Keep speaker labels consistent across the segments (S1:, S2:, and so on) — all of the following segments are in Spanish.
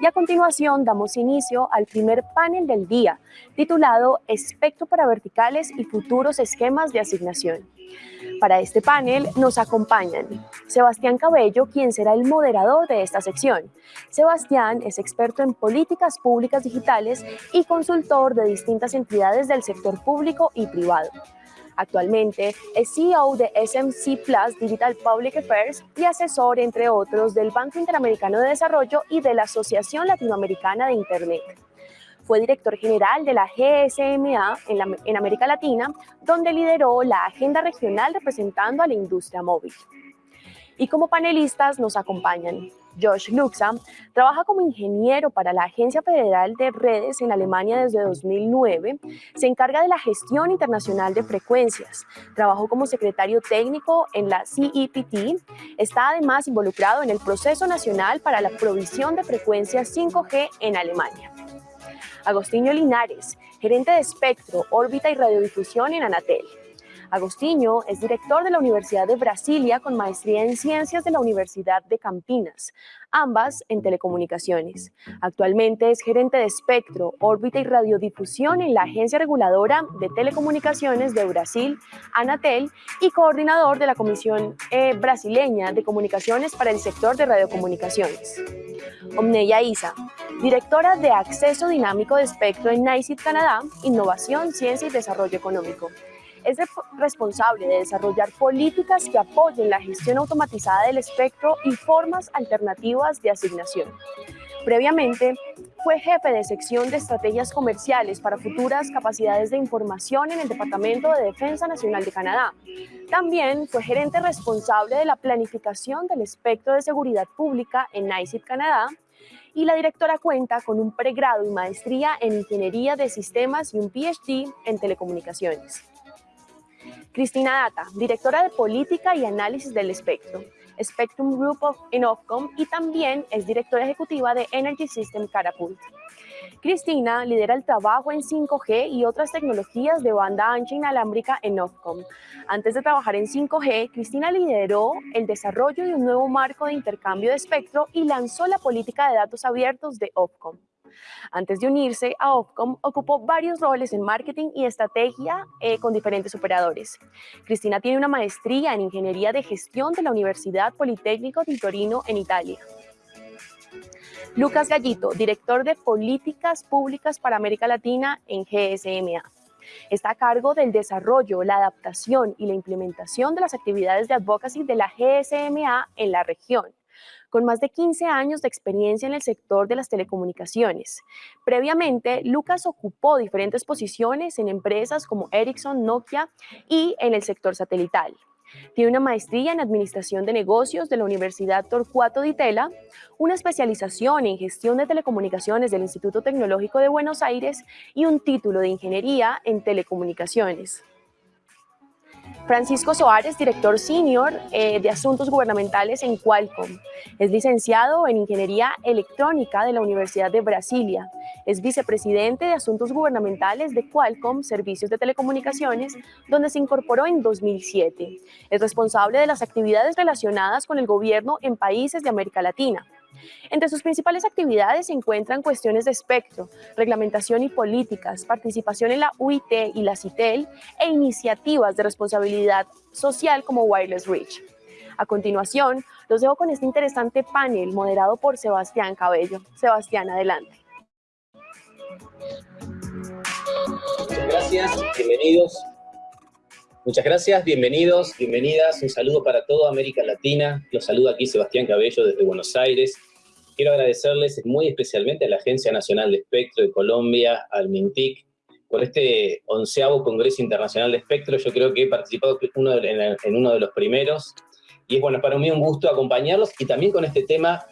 S1: Y a continuación damos inicio al primer panel del día, titulado Espectro para verticales y futuros esquemas de asignación. Para este panel nos acompañan Sebastián Cabello, quien será el moderador de esta sección. Sebastián es experto en políticas públicas digitales y consultor de distintas entidades del sector público y privado. Actualmente es CEO de SMC Plus Digital Public Affairs y asesor, entre otros, del Banco Interamericano de Desarrollo y de la Asociación Latinoamericana de Internet. Fue director general de la GSMA en, en América Latina, donde lideró la agenda regional representando a la industria móvil. Y como panelistas nos acompañan Josh Luxa, trabaja como ingeniero para la Agencia Federal de Redes en Alemania desde 2009. Se encarga de la gestión internacional de frecuencias. Trabajó como secretario técnico en la CEPT. Está además involucrado en el proceso nacional para la provisión de frecuencias 5G en Alemania. Agostinho Linares, gerente de espectro, órbita y radiodifusión en Anatel. Agostinho es director de la Universidad de Brasilia con maestría en Ciencias de la Universidad de Campinas, ambas en telecomunicaciones. Actualmente es gerente de espectro, órbita y radiodifusión en la Agencia Reguladora de Telecomunicaciones de Brasil, Anatel, y coordinador de la Comisión eh, Brasileña de Comunicaciones para el sector de radiocomunicaciones. Omneya Isa, directora de Acceso Dinámico de Espectro en NICIT Canadá, Innovación, Ciencia y Desarrollo Económico es responsable de desarrollar políticas que apoyen la gestión automatizada del espectro y formas alternativas de asignación. Previamente, fue jefe de sección de estrategias comerciales para futuras capacidades de información en el Departamento de Defensa Nacional de Canadá. También fue gerente responsable de la planificación del espectro de seguridad pública en NICIP Canadá y la directora cuenta con un pregrado y maestría en Ingeniería de Sistemas y un PhD en Telecomunicaciones. Cristina Data, directora de Política y Análisis del Espectro, Spectrum Group of, Ofcom y también es directora ejecutiva de Energy System Catapult. Cristina lidera el trabajo en 5G y otras tecnologías de banda ancha inalámbrica en Ofcom. Antes de trabajar en 5G, Cristina lideró el desarrollo de un nuevo marco de intercambio de espectro y lanzó la política de datos abiertos de Ofcom. Antes de unirse a Ofcom, ocupó varios roles en marketing y estrategia eh, con diferentes operadores. Cristina tiene una maestría en Ingeniería de Gestión de la Universidad Politécnico di Torino en Italia. Lucas Gallito, director de Políticas Públicas para América Latina en GSMA. Está a cargo del desarrollo, la adaptación y la implementación de las actividades de advocacy de la GSMA en la región con más de 15 años de experiencia en el sector de las telecomunicaciones. Previamente, Lucas ocupó diferentes posiciones en empresas como Ericsson, Nokia y en el sector satelital. Tiene una maestría en Administración de Negocios de la Universidad Torcuato Di Tella, una especialización en Gestión de Telecomunicaciones del Instituto Tecnológico de Buenos Aires y un título de Ingeniería en Telecomunicaciones. Francisco Soares, director senior eh, de Asuntos Gubernamentales en Qualcomm. Es licenciado en Ingeniería Electrónica de la Universidad de Brasilia. Es vicepresidente de Asuntos Gubernamentales de Qualcomm Servicios de Telecomunicaciones, donde se incorporó en 2007. Es responsable de las actividades relacionadas con el gobierno en países de América Latina. Entre sus principales actividades se encuentran cuestiones de espectro, reglamentación y políticas, participación en la UIT y la CITEL e iniciativas de responsabilidad social como Wireless Reach. A continuación, los dejo con este interesante panel moderado por Sebastián Cabello. Sebastián, adelante.
S2: Gracias, bienvenidos. Muchas gracias, bienvenidos, bienvenidas. Un saludo para toda América Latina. Los saludo aquí Sebastián Cabello desde Buenos Aires. Quiero agradecerles muy especialmente a la Agencia Nacional de Espectro de Colombia, al MINTIC, por este onceavo Congreso Internacional de Espectro. Yo creo que he participado en uno de los primeros. Y es bueno, para mí un gusto acompañarlos y también con este tema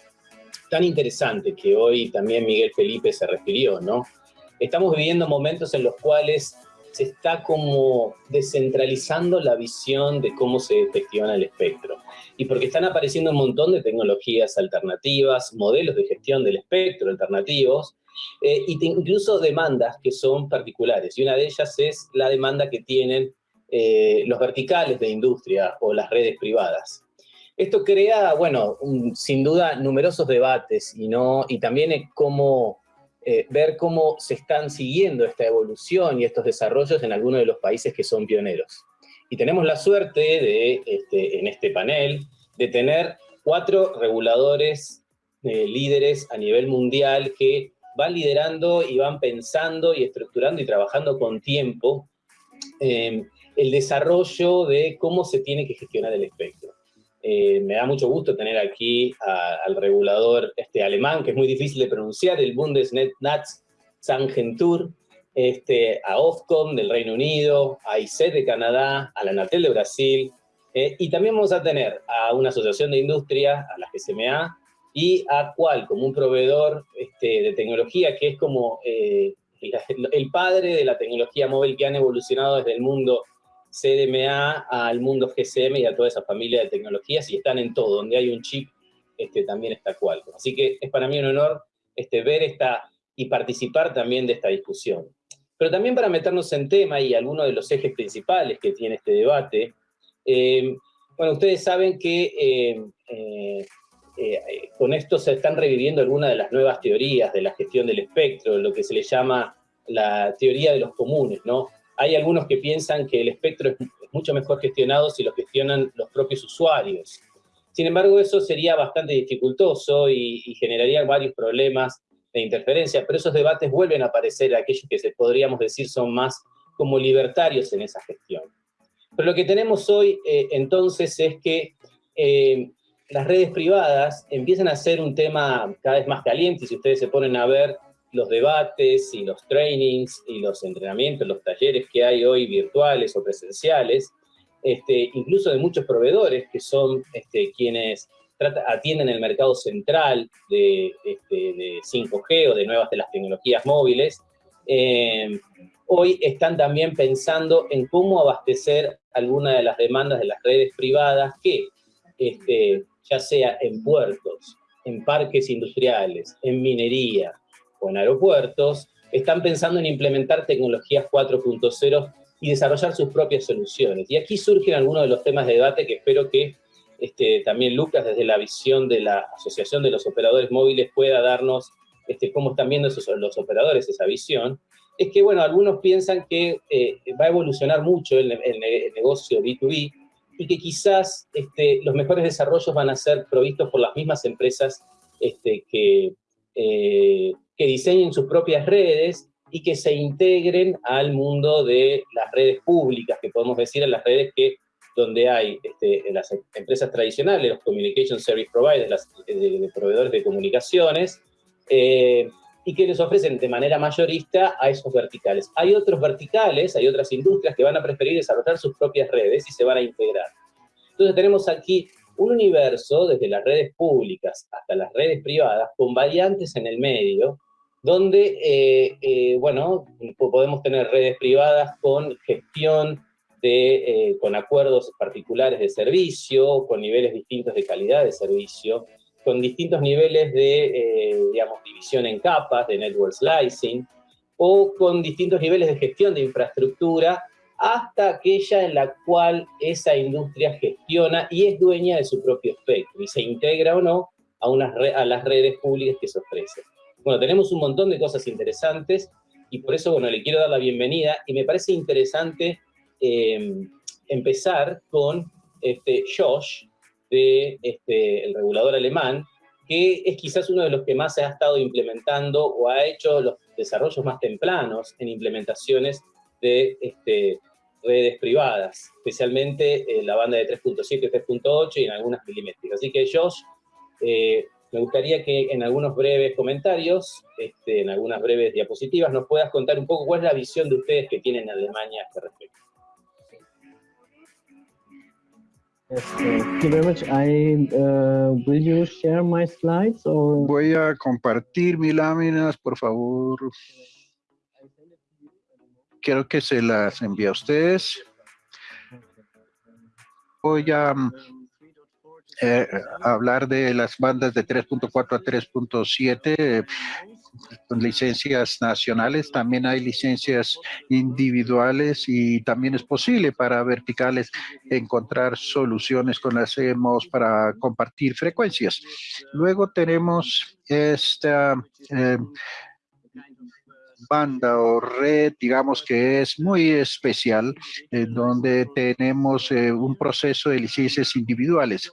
S2: tan interesante que hoy también Miguel Felipe se refirió, ¿no? Estamos viviendo momentos en los cuales se está como descentralizando la visión de cómo se gestiona el espectro. Y porque están apareciendo un montón de tecnologías alternativas, modelos de gestión del espectro alternativos, eh, y incluso demandas que son particulares. Y una de ellas es la demanda que tienen eh, los verticales de industria o las redes privadas. Esto crea, bueno, sin duda numerosos debates y, no, y también cómo, eh, ver cómo se están siguiendo esta evolución y estos desarrollos en algunos de los países que son pioneros. Y tenemos la suerte de, este, en este panel, de tener cuatro reguladores eh, líderes a nivel mundial que van liderando y van pensando y estructurando y trabajando con tiempo eh, el desarrollo de cómo se tiene que gestionar el espectro. Eh, me da mucho gusto tener aquí al regulador este, alemán, que es muy difícil de pronunciar, el Bundesnetz Sangentur, este, a Ofcom del Reino Unido, a ICET de Canadá, a la Anatel de Brasil, eh, y también vamos a tener a una asociación de industria, a la GCMA, y a Qual como un proveedor este, de tecnología que es como eh, el padre de la tecnología móvil que han evolucionado desde el mundo CDMA al mundo GCM y a toda esa familia de tecnologías y están en todo, donde hay un chip este, también está Qualcomm. Así que es para mí un honor este, ver esta y participar también de esta discusión. Pero también para meternos en tema y algunos de los ejes principales que tiene este debate, eh, bueno, ustedes saben que eh, eh, con esto se están reviviendo algunas de las nuevas teorías de la gestión del espectro, lo que se le llama la teoría de los comunes, ¿no? Hay algunos que piensan que el espectro es mucho mejor gestionado si lo gestionan los propios usuarios. Sin embargo, eso sería bastante dificultoso y, generaría varios problemas de interferencia, pero esos debates vuelven a aparecer, aquellos que se podríamos decir son más como libertarios en esa gestión. Pero lo que tenemos hoy, eh, entonces, es que eh, las redes privadas empiezan a ser un tema cada vez más caliente, si ustedes se ponen a ver los debates y los trainings y los entrenamientos, los talleres que hay hoy virtuales o presenciales, este, incluso de muchos proveedores que son este, quienes atienden el mercado central de, este, de, 5G o de nuevas de las tecnologías móviles, eh, hoy están también pensando en cómo abastecer alguna de las demandas de las redes privadas que, este, ya sea en puertos, en parques industriales, en minería, o en aeropuertos, están pensando en implementar tecnologías 4.0 y desarrollar sus propias soluciones. Y aquí surgen algunos de los temas de debate que espero que este, también Lucas, desde la visión de la Asociación de los Operadores Móviles, pueda darnos este, cómo están viendo esos, los operadores esa visión. Es que, bueno, algunos piensan que eh, va a evolucionar mucho el, negocio B2B y que quizás este, los mejores desarrollos van a ser provistos por las mismas empresas este, que, eh, que diseñen sus propias redes y que se integren al mundo de las redes públicas, que podemos decir en las redes que donde hay este, las empresas tradicionales, los Communication Service Providers, las, de, proveedores de comunicaciones, eh, y que les ofrecen de manera mayorista a esos verticales. Hay otros verticales, hay otras industrias que van a preferir desarrollar sus propias redes y se van a integrar. Entonces tenemos aquí un universo, desde las redes públicas hasta las redes privadas, con variantes en el medio, donde, eh, eh, bueno, podemos tener redes privadas con gestión, de, eh, con acuerdos particulares de servicio, con niveles distintos de calidad de servicio, con distintos niveles de, digamos, división en capas, de network slicing, o con distintos niveles de gestión de infraestructura, hasta aquella en la cual esa industria gestiona y es dueña de su propio espectro, y se integra o no a, unas a las redes públicas que se ofrecen. Bueno, tenemos un montón de cosas interesantes y por eso, bueno, le quiero dar la bienvenida y me parece interesante em, empezar con este Josh, de, este, el regulador alemán, que es quizás uno de los que más se ha estado implementando o ha hecho los desarrollos más tempranos en implementaciones de este, redes privadas, especialmente la banda de 3.7 y 3.8 y en algunas milimétricas. Así que Josh, eh, me gustaría que en algunos breves comentarios, este, en algunas breves diapositivas, nos puedas contar un poco cuál es la visión de ustedes que tienen en Alemania a este respecto.
S3: Voy a compartir mis láminas, por favor. Quiero que se las envíe a ustedes. Voy a eh, hablar de las bandas de 3.4 a 3.7, licencias nacionales, también hay licencias individuales y también es posible para verticales encontrar soluciones con las CMOs para compartir frecuencias. Luego tenemos esta eh, banda o red, digamos que es muy especial, donde tenemos eh, un proceso de licencias individuales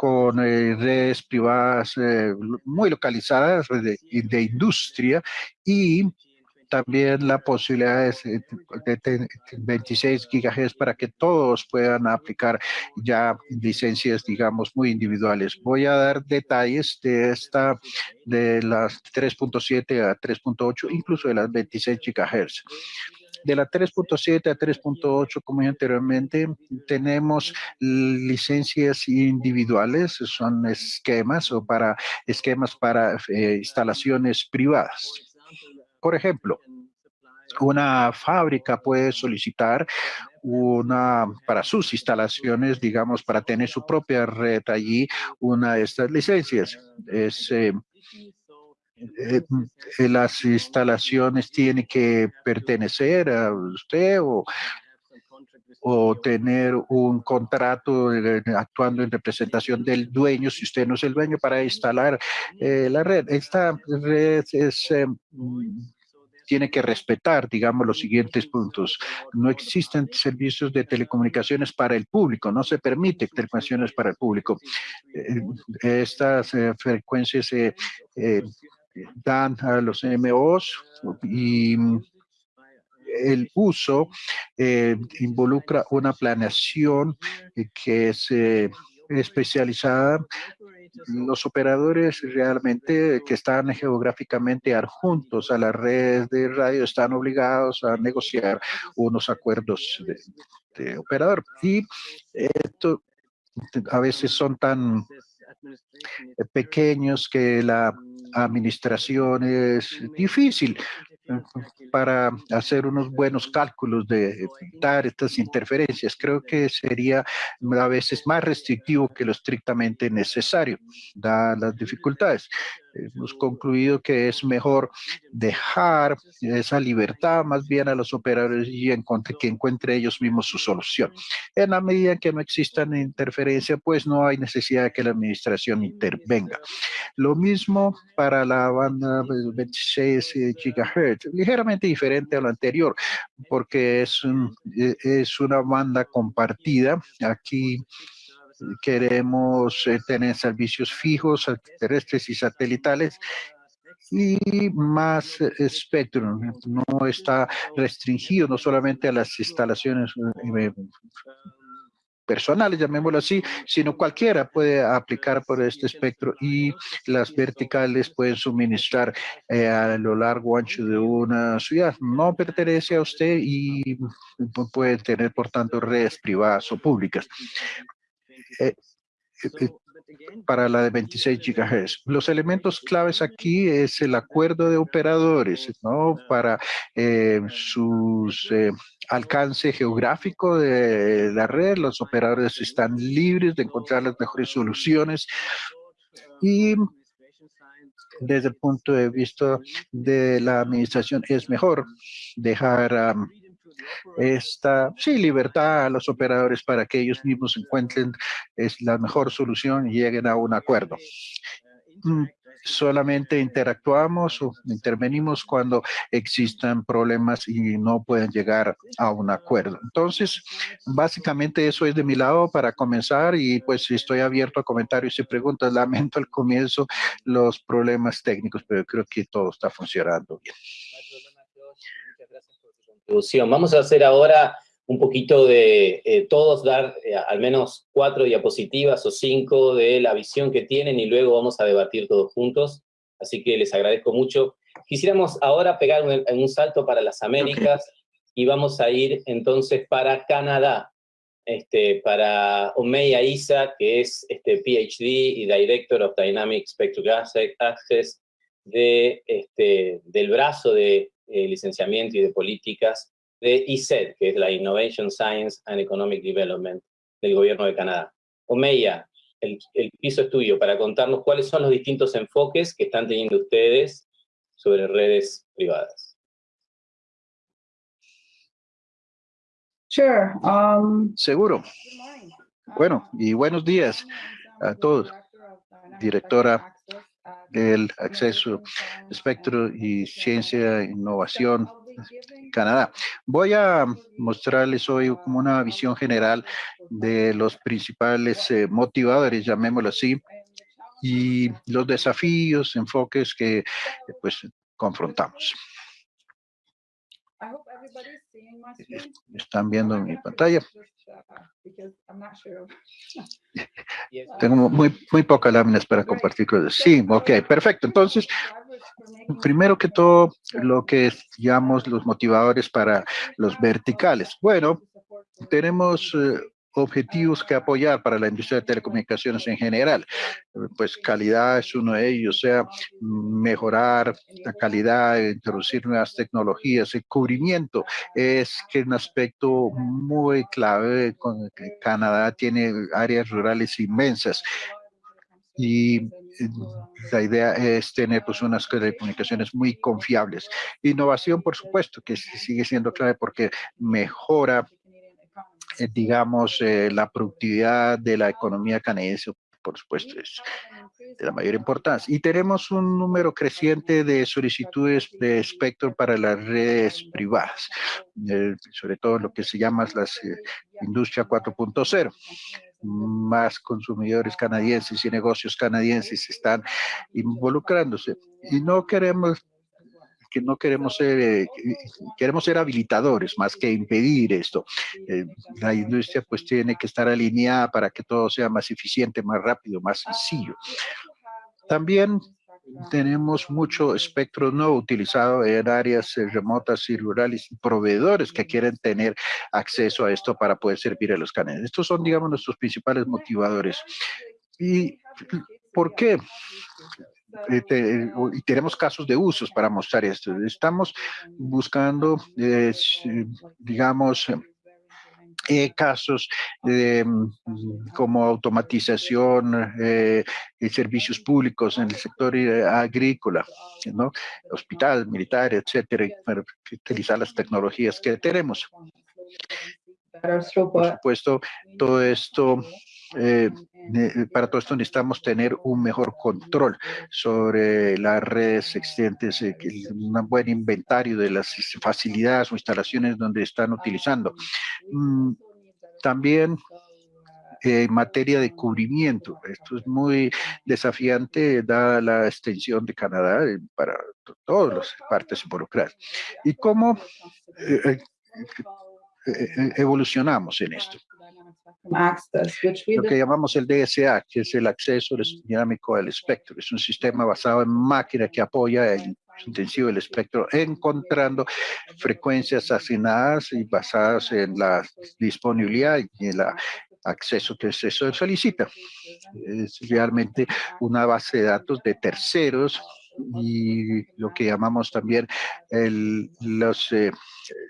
S3: con eh, redes privadas eh, muy localizadas de, industria y también la posibilidad de, 26 GHz para que todos puedan aplicar ya licencias, digamos, muy individuales. Voy a dar detalles de esta, de las 3.7 a 3.8, incluso de las 26 GHz de la 3.7 a 3.8, como dije anteriormente, tenemos licencias individuales, son esquemas o para esquemas para eh, instalaciones privadas. Por ejemplo, una fábrica puede solicitar una para sus instalaciones, digamos, para tener su propia red allí, una de estas licencias. Eh, eh, las instalaciones tienen que pertenecer a usted o, o tener un contrato actuando en representación del dueño, si usted no es el dueño, para instalar eh, la red. Esta red eh, tiene que respetar, digamos, los siguientes puntos. No existen servicios de telecomunicaciones para el público, no se permite telecomunicaciones para el público. Eh, estas frecuencias se dan a los MOs y el uso eh, involucra una planeación eh, que es eh, especializada. Los operadores realmente que están geográficamente adjuntos a las redes de radio están obligados a negociar unos acuerdos de operador. Y esto a veces son tan pequeños que la administración es difícil para hacer unos buenos cálculos de evitar estas interferencias. Creo que sería a veces más restrictivo que lo estrictamente necesario, dadas las dificultades hemos concluido que es mejor dejar esa libertad más bien a los operadores y encontre, que encuentre ellos mismos su solución. En la medida que no existan interferencia, pues no hay necesidad de que la administración intervenga. Lo mismo para la banda 26 GHz, ligeramente diferente a lo anterior, porque es, es una banda compartida. Aquí queremos eh, tener servicios fijos, terrestres y satelitales y más espectro, no está restringido no solamente a las instalaciones eh, personales, llamémoslo así, sino cualquiera puede aplicar por este espectro y las verticales pueden suministrar eh, a lo largo ancho de una ciudad. No pertenece a usted y puede tener, por tanto, redes privadas o públicas. Eh, eh, para la de 26 GHz. Los elementos claves aquí es el acuerdo de operadores, ¿no? Para eh, su alcance geográfico de la red, los operadores están libres de encontrar las mejores soluciones y desde el punto de vista de la administración es mejor dejar esta sí, libertad a los operadores para que ellos mismos encuentren es la mejor solución y lleguen a un acuerdo. Mm, solamente interactuamos o intervenimos cuando existan problemas y no pueden llegar a un acuerdo. Entonces, básicamente eso es de mi lado para comenzar y pues estoy abierto a comentarios y preguntas. Lamento al comienzo los problemas técnicos, pero creo que todo está funcionando bien.
S2: Vamos a hacer ahora un poquito de eh, todos dar eh, al menos cuatro diapositivas o cinco de la visión que tienen y luego vamos a debatir todos juntos. Así que les agradezco mucho. Quisiéramos ahora pegar un, un salto para las Américas y vamos a ir entonces para Canadá, este, para Omeya Isa, que es este, PhD y Director of Dynamic Spectrum Access de, este, del brazo de eh, licenciamiento y de políticas de ISED, que es la Innovation Science and Economic Development del gobierno de Canadá. Omeya, el, el piso es tuyo para contarnos cuáles son los distintos enfoques que están teniendo ustedes sobre redes privadas.
S3: Um, Seguro. Bueno, y buenos días a todos. Directora del Acceso, Espectro y Ciencia e Innovación Canadá. Voy a mostrarles hoy como una visión general de los principales eh, motivadores, llamémoslo así, y los desafíos, enfoques que pues confrontamos. ¿Están viendo mi pantalla? Tengo muy, muy pocas láminas para compartir con Sí, ok, perfecto. Entonces, primero que todo, lo que llamamos los motivadores para los verticales. Bueno, tenemos objetivos que apoyar para la industria de telecomunicaciones en general. Pues calidad es uno de ellos, o sea, mejorar la calidad, introducir nuevas tecnologías, el cubrimiento es que un aspecto muy clave, con Canadá tiene áreas rurales inmensas y la idea es tener pues unas telecomunicaciones muy confiables. Innovación, por supuesto, que sigue siendo clave porque mejora eh, digamos, eh, la productividad de la economía canadiense, por supuesto, es de la mayor importancia. Y tenemos un número creciente de solicitudes de espectro para las redes privadas, eh, sobre todo lo que se llama la industria 4.0 más consumidores canadienses y negocios canadienses están involucrándose. Y no queremos que no queremos ser, eh, queremos ser habilitadores más que impedir esto. Eh, la industria pues tiene que estar alineada para que todo sea más eficiente, más rápido, más sencillo. También tenemos mucho espectro no utilizado en áreas eh, remotas y rurales y proveedores que quieren tener acceso a esto para poder servir a los canales. Estos son, digamos, nuestros principales motivadores. ¿Y por qué? Y tenemos casos de usos para mostrar esto. Estamos buscando, digamos, eh, casos mm, como automatización eh, servicios públicos en el sector eh, agrícola, ¿no? hospital, militar, etcétera, para utilizar las tecnologías que tenemos. Por supuesto, todo esto eh, para todo esto necesitamos tener un mejor control sobre las redes existentes, eh, un buen inventario de las facilidades o instalaciones donde están utilizando. Mm, también eh, en materia de cubrimiento. Esto es muy desafiante dada la extensión de Canadá para todas las partes involucradas. ¿Y cómo evolucionamos en esto? Lo que llamamos el DSA, que es el acceso dinámico al espectro. Es un sistema basado en máquina que apoya el intensivo del espectro, encontrando frecuencias asignadas y basadas en la disponibilidad y el acceso que se solicita. Es realmente una base de datos de terceros y lo que llamamos también el los, eh,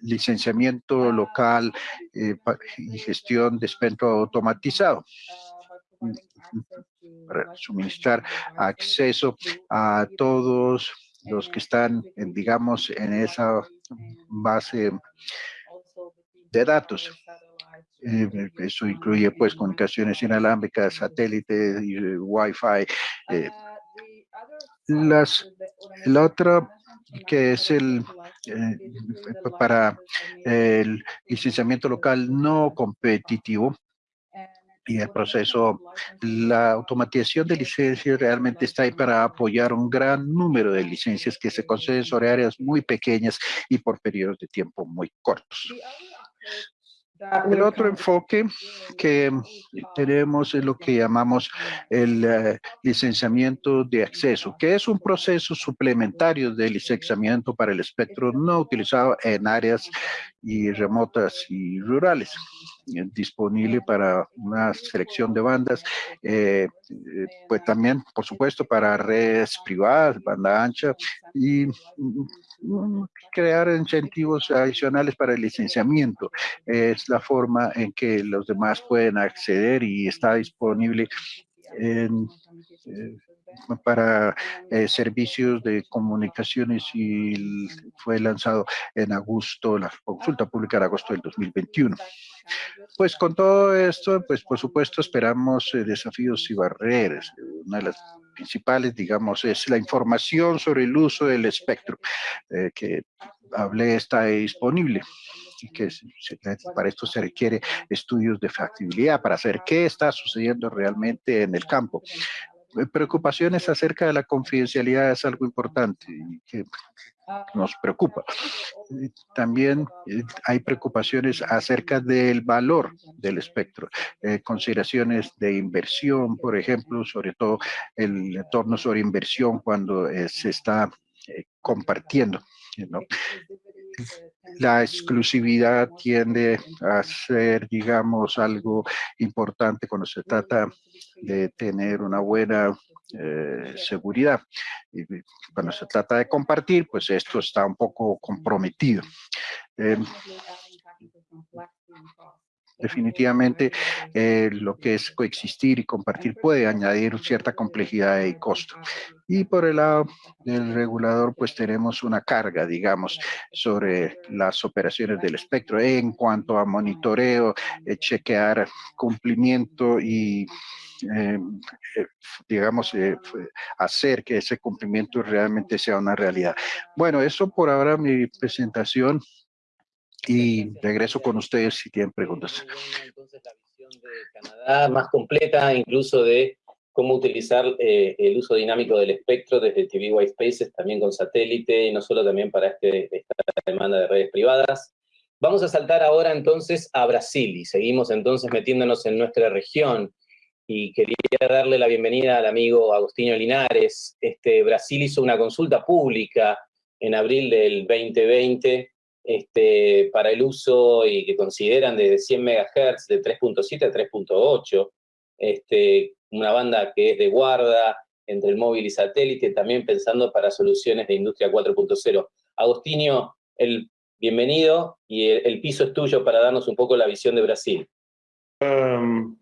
S3: licenciamiento local eh, y gestión de espectro automatizado para suministrar acceso a todos los que están, digamos, en esa base de datos. Eh, eso incluye, pues, comunicaciones inalámbricas, satélites, Wi-Fi, las, la otra que es el eh, para el licenciamiento local no competitivo y el proceso, la automatización de licencias realmente está ahí para apoyar un gran número de licencias que se conceden sobre áreas muy pequeñas y por periodos de tiempo muy cortos. El otro enfoque que tenemos es lo que llamamos el eh, licenciamiento de acceso, que es un proceso suplementario de licenciamiento para el espectro no utilizado en áreas y remotas y rurales, eh, disponible para una selección de bandas, eh, pues también, por supuesto, para redes privadas, banda ancha y mm, crear incentivos adicionales para el licenciamiento. Es la forma en que los demás pueden acceder y está disponible en, para eh, servicios de comunicaciones y fue lanzado en agosto, la consulta pública en agosto del 2021. Pues con todo esto, pues por supuesto esperamos eh, desafíos y barreras. Una de las principales, digamos, es la información sobre el uso del espectro, eh, que hablé está disponible que para esto se requiere estudios de factibilidad para saber qué está sucediendo realmente en el campo. Eh, preocupaciones acerca de la confidencialidad es algo importante que nos preocupa. También eh, hay preocupaciones acerca del valor del espectro, eh, consideraciones de inversión, por ejemplo, sobre todo el entorno sobre inversión cuando se está compartiendo. La exclusividad tiende a ser, digamos, algo importante cuando se trata de tener una buena eh, seguridad. Y cuando se trata de compartir, pues esto está un poco comprometido. Eh, definitivamente eh, lo que es coexistir y compartir puede añadir cierta complejidad y costo. Y por el lado del regulador, pues tenemos una carga, digamos, sobre las operaciones del espectro en cuanto a monitoreo, eh, chequear cumplimiento y eh, digamos, hacer que ese cumplimiento realmente sea una realidad. Bueno, eso por ahora mi presentación y regreso con ustedes si tienen preguntas.
S2: Entonces la visión de Canadá más completa, incluso de cómo utilizar eh, el uso dinámico del espectro desde TV White Spaces, también con satélite, y no solo también para este, esta demanda de redes privadas. Vamos a saltar ahora entonces a Brasil, y seguimos entonces metiéndonos en nuestra región, y quería darle la bienvenida al amigo Agustinho Linares. Este, Brasil hizo una consulta pública en abril del 2020, este, para el uso y que consideran de 100 MHz, de 3.7 a 3.8, este, una banda que es de guarda entre el móvil y satélite, también pensando para soluciones de industria 4.0. Agostinho, el bienvenido y el, piso es tuyo para darnos un poco la visión de Brasil.
S4: Um,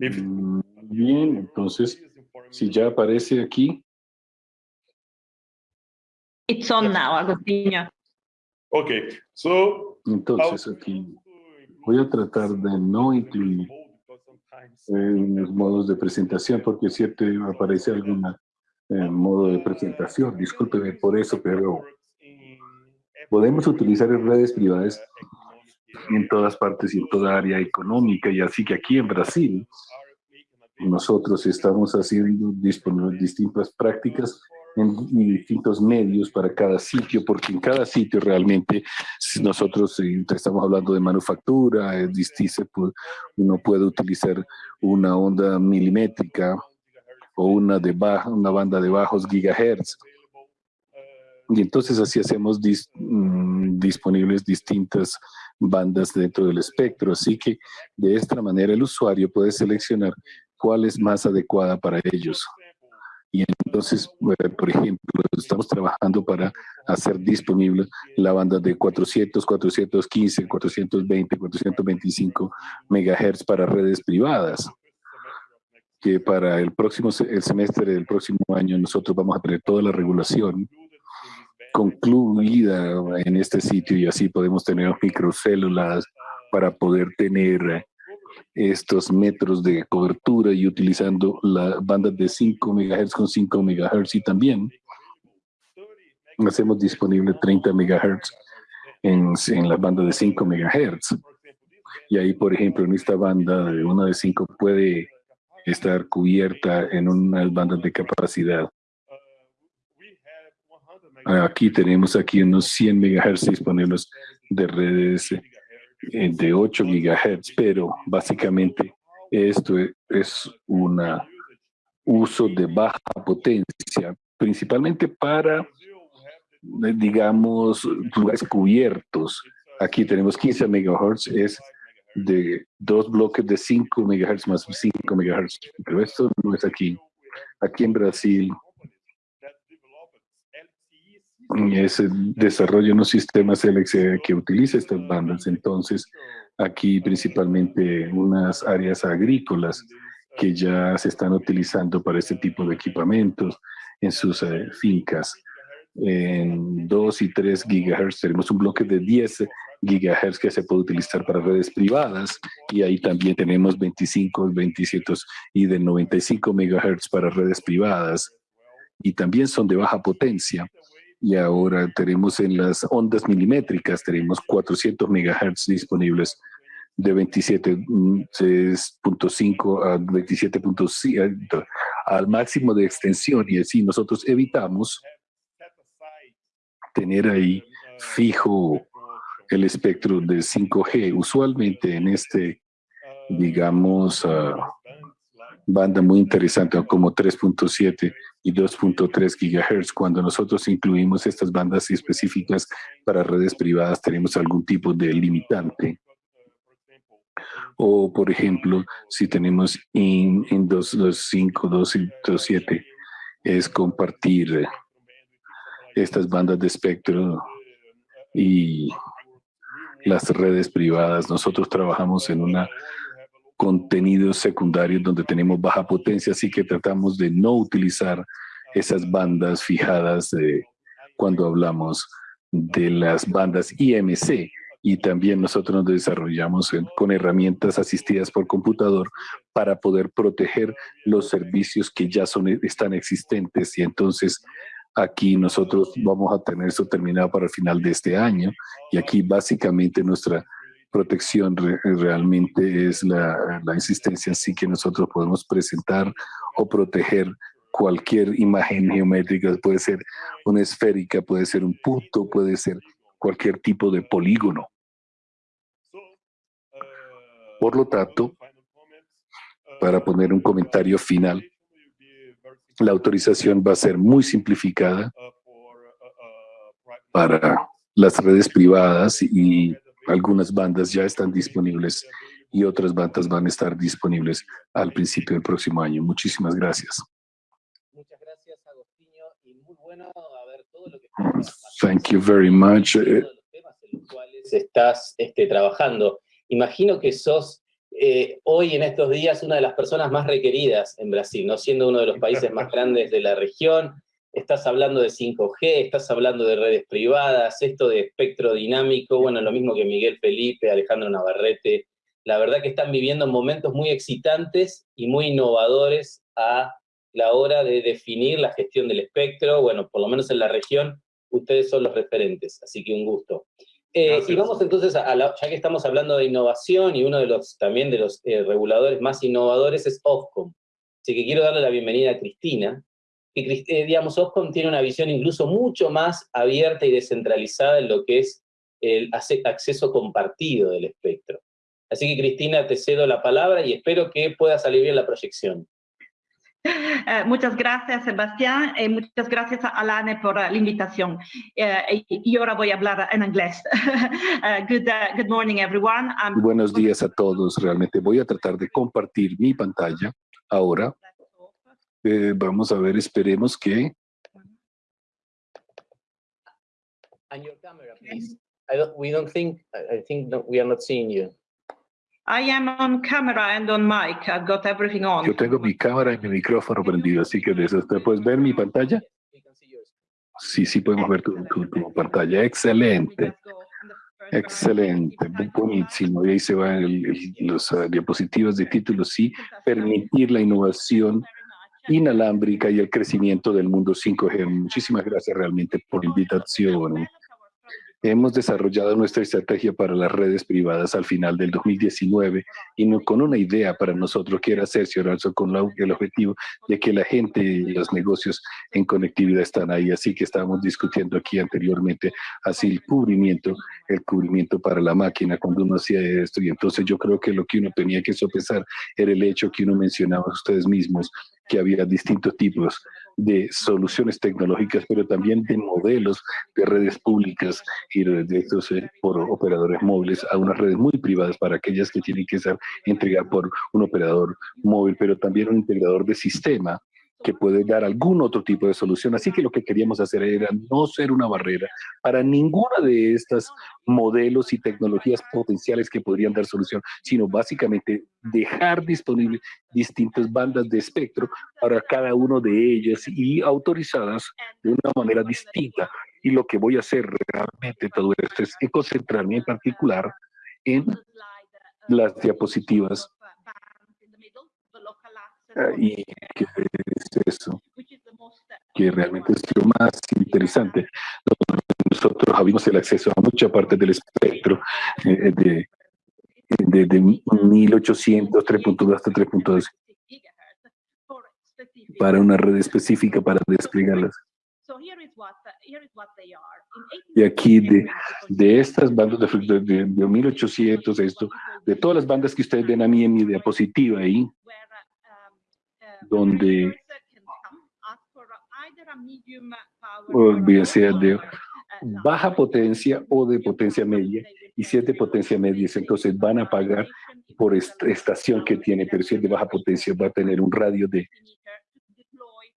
S4: mm, bien, entonces, si ya aparece aquí.
S5: It's on now, Agostinho.
S4: Ok, so... Entonces aquí voy a tratar de no incluir en los modos de presentación, porque siempre aparece algún eh, modo de presentación. Discúlpeme por eso, pero podemos utilizar redes privadas en todas partes y en toda área económica, y así que aquí en Brasil nosotros estamos haciendo distintas prácticas en distintos medios para cada sitio, porque en cada sitio realmente nosotros eh, estamos hablando de manufactura, es distinto, uno puede utilizar una onda milimétrica o una, de una banda de bajos gigahertz. Y entonces así hacemos mm, disponibles distintas bandas dentro del espectro. Así que de esta manera el usuario puede seleccionar cuál es más adecuada para ellos. Y entonces, eh, por ejemplo, estamos trabajando para hacer disponible la banda de 400, 415, 420, 425 megahertz para redes privadas que para el próximo el semestre del próximo año nosotros vamos a tener toda la regulación concluida en este sitio y así podemos tener microcélulas para poder tener estos metros de cobertura y utilizando la banda de 5 MHz con 5 MHz y también hacemos disponible 30 MHz en, en la banda de 5 MHz. Y ahí, por ejemplo, en esta banda de una de 5 puede estar cubierta en unas bandas de capacidad. Aquí tenemos aquí unos 100 MHz disponibles de redes de 8 gigahertz, pero básicamente esto es un uso de baja potencia, principalmente para, eh, digamos, lugares cubiertos. Aquí tenemos 15 megahertz, es de dos bloques de 5 megahertz más 5 megahertz, pero esto no es aquí. Aquí en Brasil ese desarrollo unos sistemas LXE que utiliza estas bandas. Entonces, aquí principalmente unas áreas agrícolas que ya se están utilizando para este tipo de equipamientos en sus eh, fincas. En 2 y 3 gigahertz tenemos un bloque de 10 gigahertz que se puede utilizar para redes privadas y ahí también tenemos 25, 27 y de 95 megahertz para redes privadas y también son de baja potencia y ahora tenemos en las ondas milimétricas, tenemos 400 megahertz disponibles de 27.5 a 27.5 al máximo de extensión y así nosotros evitamos tener ahí fijo el espectro de 5G. Usualmente en este, digamos, ah, banda muy interesante como 3.7 y 2.3 gigahertz. Cuando nosotros incluimos estas bandas específicas para redes privadas, tenemos algún tipo de limitante. O, por ejemplo, si tenemos en, en 2.5, 2.7, es compartir estas bandas de espectro y las redes privadas. Nosotros trabajamos en una contenido secundario donde tenemos baja potencia, así que tratamos de no utilizar esas bandas fijadas cuando hablamos de las bandas IMC y también nosotros nos desarrollamos con herramientas asistidas por computador para poder proteger los servicios que ya son, están existentes. Y entonces aquí nosotros vamos a tener eso terminado para el final de este año. Y aquí básicamente nuestra protección realmente es la, la insistencia así que nosotros podemos presentar o proteger cualquier imagen geométrica, puede ser una esférica, puede ser un punto, puede ser cualquier tipo de polígono. Por lo tanto, para poner un comentario final, la autorización va a ser muy simplificada para las redes privadas y algunas bandas ya están disponibles y otras bandas van a estar disponibles al principio del próximo año. Muchísimas gracias. Muchas gracias, Agostinho, y muy bueno ver todo lo que Thank you very much.
S2: Los temas en los cuales estás este, trabajando. Imagino que sos eh, hoy en estos días una de las personas más requeridas en Brasil, ¿no? siendo uno de los países más grandes de la región, estás hablando de 5G, estás hablando de redes privadas, esto de espectro dinámico, bueno, lo mismo que Miguel Felipe, Alejandro Navarrete, la verdad que están viviendo momentos muy excitantes y muy innovadores a la hora de definir la gestión del espectro, bueno, por lo menos en la región, ustedes son los referentes, así que un gusto. Eh, y vamos entonces, a ya que estamos hablando de innovación, y uno de los también de los eh, reguladores más innovadores es Ofcom. Así que quiero darle la bienvenida a Cristina, que eh, digamos, Ofcom tiene una visión incluso mucho más abierta y descentralizada en lo que es el acceso compartido del espectro. Así que Cristina, te cedo la palabra y espero que pueda salir bien la proyección.
S5: Eh, muchas gracias, Sebastián, y muchas gracias a Alane por la invitación. Eh, y, ahora voy a hablar en inglés. Uh, good, uh, good morning, everyone.
S4: Buenos días a todos. Realmente voy a tratar de compartir mi pantalla ahora. Eh, vamos a ver, esperemos que...
S2: And your camera, please. I don't, we don't think, I think we are not seeing you.
S5: I am on camera and on mic. I've got everything on.
S4: Yo tengo mi cámara y mi micrófono prendido, así que desde usted puedes ver mi pantalla. Sí, sí podemos ver tu, tu, pantalla. Excelente. Excelente, buenísimo. Y ahí se van los uh, diapositivas de títulos, sí, permitir la innovación inalámbrica y el crecimiento del mundo 5G. Muchísimas gracias realmente por la invitación. Hemos desarrollado nuestra estrategia para las redes privadas al final del 2019 y no, con una idea para nosotros que era cerciorarse con el objetivo de que la gente y los negocios en conectividad están ahí. Así que estábamos discutiendo aquí anteriormente así el cubrimiento, el cubrimiento para la máquina cuando uno hacía esto. Y entonces yo creo que lo que uno tenía que sopesar era el hecho que uno mencionaba ustedes mismos, que había distintos tipos de soluciones tecnológicas, pero también de modelos de redes públicas y de estos eh, por operadores móviles a unas redes muy privadas para aquellas que tienen que ser entregar por un operador móvil, pero también un integrador de sistema que puede dar algún otro tipo de solución. Así que lo que queríamos hacer era no ser una barrera para ninguna de estas modelos y tecnologías potenciales que podrían dar solución, sino básicamente dejar disponibles distintas bandas de espectro para cada uno de ellas y autorizadas de una manera distinta. Y lo que voy a hacer realmente todo esto es concentrarme en particular en las diapositivas y que es eso, que realmente es lo más interesante. Nosotros abrimos el acceso a mucha parte del espectro eh, de, de, de 1800, 3.2 hasta 3.2 para una red específica para desplegarlas. Y aquí de, de estas bandas de, de, de 1800, esto, de todas las bandas que ustedes ven a mí en mi diapositiva ahí, donde bien sea de baja potencia o de potencia media, y si es de potencia media, entonces van a pagar por esta estación que tiene, pero si es de baja potencia va a tener un radio de,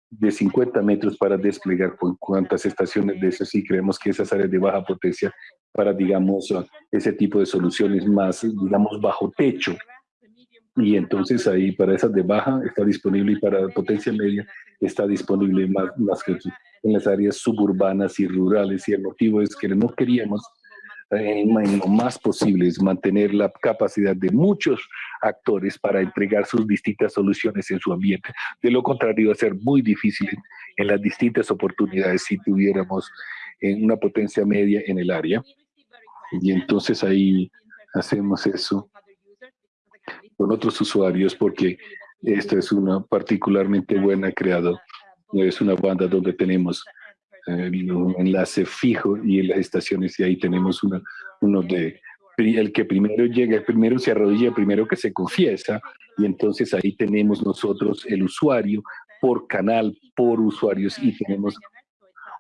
S4: de 50 metros para desplegar con cuántas estaciones de eso, sí creemos que esas áreas de baja potencia para, digamos, ese tipo de soluciones más, digamos, bajo techo, y entonces ahí para esas de baja está disponible y para potencia media está disponible más, más que en las áreas suburbanas y rurales y el motivo es que no queríamos eh, en, lo más posible es mantener la capacidad de muchos actores para entregar sus distintas soluciones en su ambiente. De lo contrario, va a ser muy difícil en, las distintas oportunidades si tuviéramos en una potencia media en el área. Y entonces ahí hacemos eso con otros usuarios porque esta es una particularmente buena creado. Es una banda donde tenemos eh, un enlace fijo y en las estaciones y ahí tenemos una, uno de el que primero llega, el primero se arrodilla, el primero que se confiesa y entonces ahí tenemos nosotros el usuario por canal, por usuarios y tenemos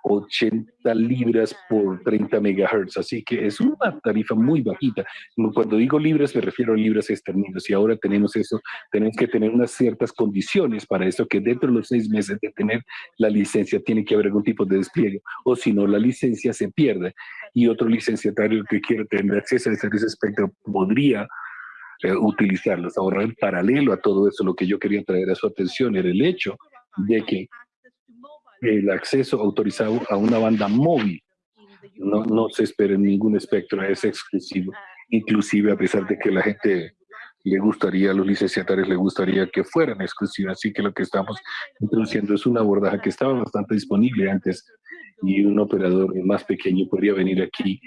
S4: 80 libras por 30 megahertz, así que es una tarifa muy bajita. Cuando digo libras me refiero a libras esterlinas y ahora tenemos eso, tenemos que tener unas ciertas condiciones para eso, que dentro de los seis meses de tener la licencia tiene que haber algún tipo de despliegue, o si no la licencia se pierde y otro licenciatario que quiere tener acceso a ese espectro podría eh, utilizarlos. Ahora, en paralelo a todo eso, lo que yo quería traer a su atención era el hecho de que el acceso autorizado a una banda móvil. No, no se espera en ningún espectro, es exclusivo. Inclusive a pesar de que la gente le gustaría, a los licenciatarios le gustaría que fueran exclusivas. Así que lo que estamos introduciendo es una abordaje que estaba bastante disponible antes y un operador más pequeño podría venir aquí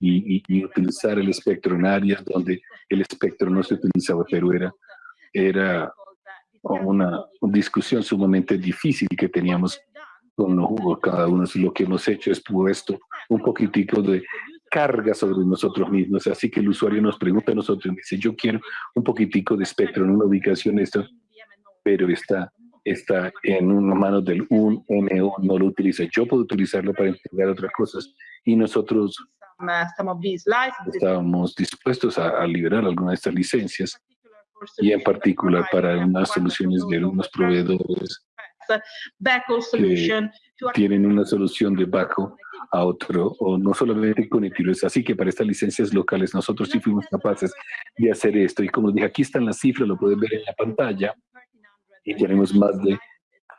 S4: y, y, utilizar el espectro en áreas donde el espectro no se utilizaba, pero era, era una discusión sumamente difícil que teníamos con los cada uno. Lo que hemos hecho es puesto un poquitico de carga sobre nosotros mismos. Así que el usuario nos pregunta a nosotros, dice, yo quiero un poquitico de espectro en una ubicación esto, pero está, está en una mano del un MO, no lo utiliza. Yo puedo utilizarlo para entregar otras cosas y nosotros estábamos dispuestos a, a liberar algunas de estas licencias y en particular para unas soluciones de algunos proveedores tienen una solución de bajo a otro, o no solamente conectivos. Así que para estas licencias locales nosotros sí fuimos capaces de hacer esto. Y como dije, aquí están las cifras, lo pueden ver en la pantalla. Y tenemos más de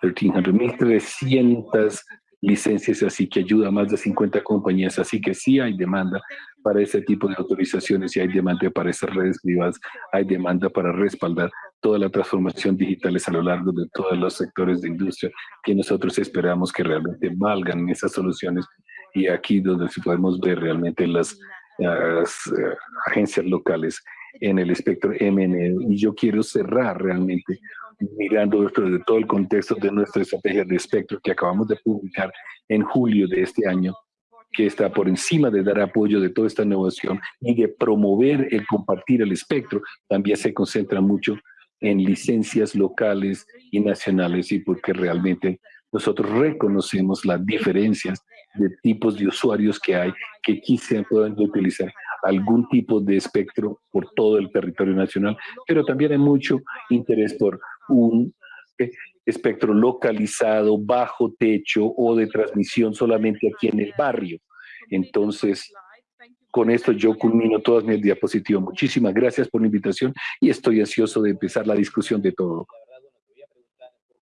S4: 1.300 licencias, así que ayuda a más de 50 compañías, así que sí hay demanda para ese tipo de autorizaciones y hay demanda para esas redes privadas, hay demanda para respaldar toda la transformación digital a lo largo de todos los sectores de industria que nosotros esperamos que realmente valgan esas soluciones y aquí donde podemos ver realmente las, eh, agencias locales en el espectro MN. Y yo quiero cerrar realmente mirando esto de todo el contexto de nuestra estrategia de espectro que acabamos de publicar en julio de este año, que está por encima de dar apoyo de toda esta innovación y de promover el compartir el espectro, también se concentra mucho en licencias locales y nacionales y porque realmente nosotros reconocemos las diferencias de tipos de usuarios que hay que quizá puedan utilizar algún tipo de espectro por todo el territorio nacional, pero también hay mucho interés por un,
S6: espectro localizado, bajo techo o de transmisión solamente aquí en el barrio. Entonces, con esto yo culmino todas mis diapositivas. Muchísimas gracias por la invitación y estoy ansioso de empezar la discusión de todo.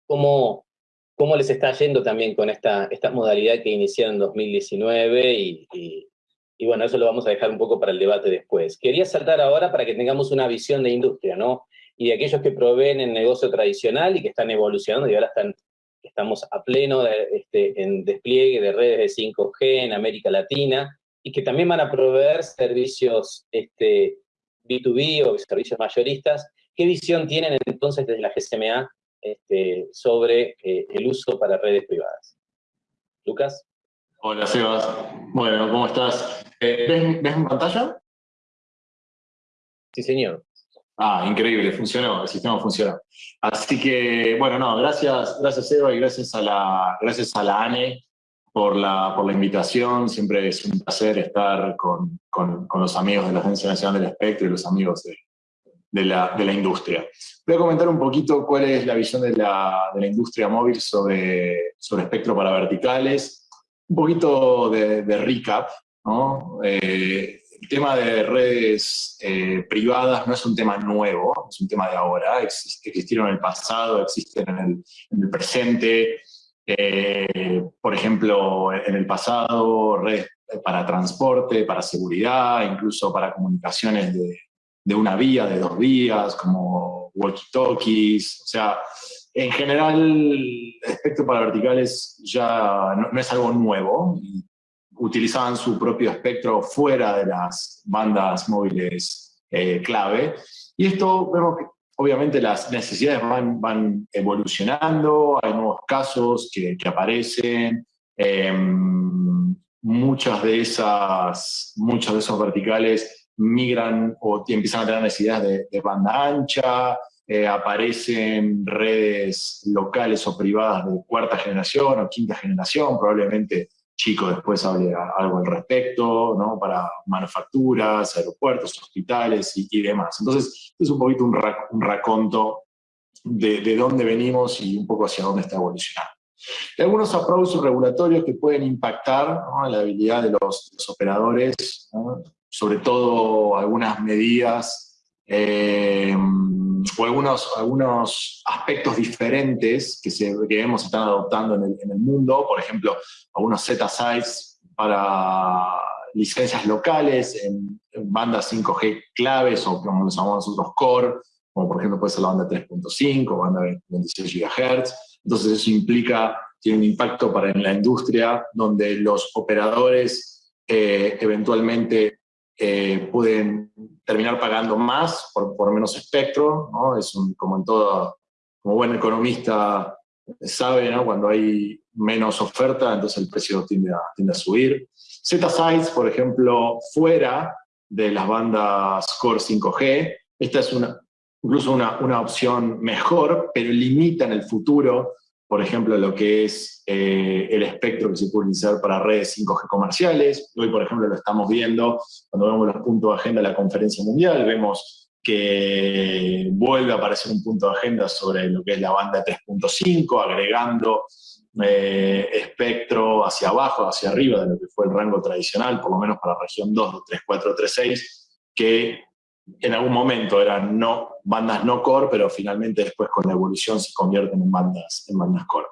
S2: ¿Cómo, cómo les está yendo también con esta, esta modalidad que iniciaron en 2019 y, y, bueno, eso lo vamos a dejar un poco para el debate después. Quería saltar ahora para que tengamos una visión de industria, ¿no? Y de aquellos que proveen en negocio tradicional y que están evolucionando y ahora están, estamos a pleno de, este, en despliegue de redes de 5G en América Latina, y que también van a proveer servicios este, B2B o servicios mayoristas. ¿Qué visión tienen entonces desde la GCMA este, sobre eh, el uso para redes privadas? Lucas.
S7: Hola, Sebas. Bueno, ¿cómo estás? Eh, ¿ves, ¿Ves en pantalla?
S2: Sí, señor.
S7: Ah, increíble, funcionó, el sistema funcionó. Así que, bueno, no, gracias, gracias Eva y gracias a la, gracias a la ANE por la, por la invitación. Siempre es un placer estar con, con, los amigos de la Agencia Nacional del Espectro y los amigos de, de, la, de, la, industria. Voy a comentar un poquito cuál es la visión de la, de la industria móvil sobre, sobre espectro para verticales. Un poquito de, recap. ¿no? Eh, el tema de redes eh, privadas no es un tema nuevo, es un tema de ahora. existieron en el pasado, existen en el, en el presente. Eh, por ejemplo, en el pasado, redes para transporte, para seguridad, incluso para comunicaciones de, de una vía, de dos vías, como walkie-talkies, o sea, en general, el espectro para verticales ya no, es algo nuevo, utilizaban su propio espectro fuera de las bandas móviles eh, clave, y esto vemos que obviamente las necesidades van, evolucionando, hay nuevos casos que, aparecen, em, muchas de esas, muchos de esos verticales migran o empiezan a tener necesidades de, banda ancha, eh, aparecen redes locales o privadas de cuarta generación o quinta generación, probablemente Chico después hable algo al respecto, ¿no? para manufacturas, aeropuertos, hospitales y, demás. Entonces, es un poquito un, raconto de, de, dónde venimos y un poco hacia dónde está evolucionando. Hay algunos approaches regulatorios que pueden impactar la habilidad de los, operadores, sobre todo algunas medidas eh, o algunos, algunos aspectos diferentes que, se, que vemos están adoptando en el mundo, por ejemplo, algunos Z-Sites para licencias locales en, bandas 5G claves o como los llamamos nosotros core, como por ejemplo puede ser la banda 3.5, banda 26 GHz. Entonces eso implica, tiene un impacto para en la industria donde los operadores eh, eventualmente eh, pueden terminar pagando más por, por menos espectro, ¿no? Es como en todo, como buen economista sabe, ¿no? Cuando hay menos oferta, entonces el precio tiende a, tiende a subir. Z-Sites, por ejemplo, fuera de las bandas Core 5G, esta es una, incluso una, una opción mejor, pero limita en el futuro por ejemplo, lo que es eh, el espectro que se puede utilizar para redes 5G comerciales. Hoy, por ejemplo, lo estamos viendo cuando vemos los puntos de agenda de la conferencia mundial, vemos que vuelve a aparecer un punto de agenda sobre lo que es la banda 3.5, agregando eh, espectro hacia abajo, hacia arriba de lo que fue el rango tradicional, por lo menos para la región 2, 3, 4, 3, 6, que en algún momento eran no, bandas no core, pero finalmente después con la evolución se convierten en bandas, en bandas core.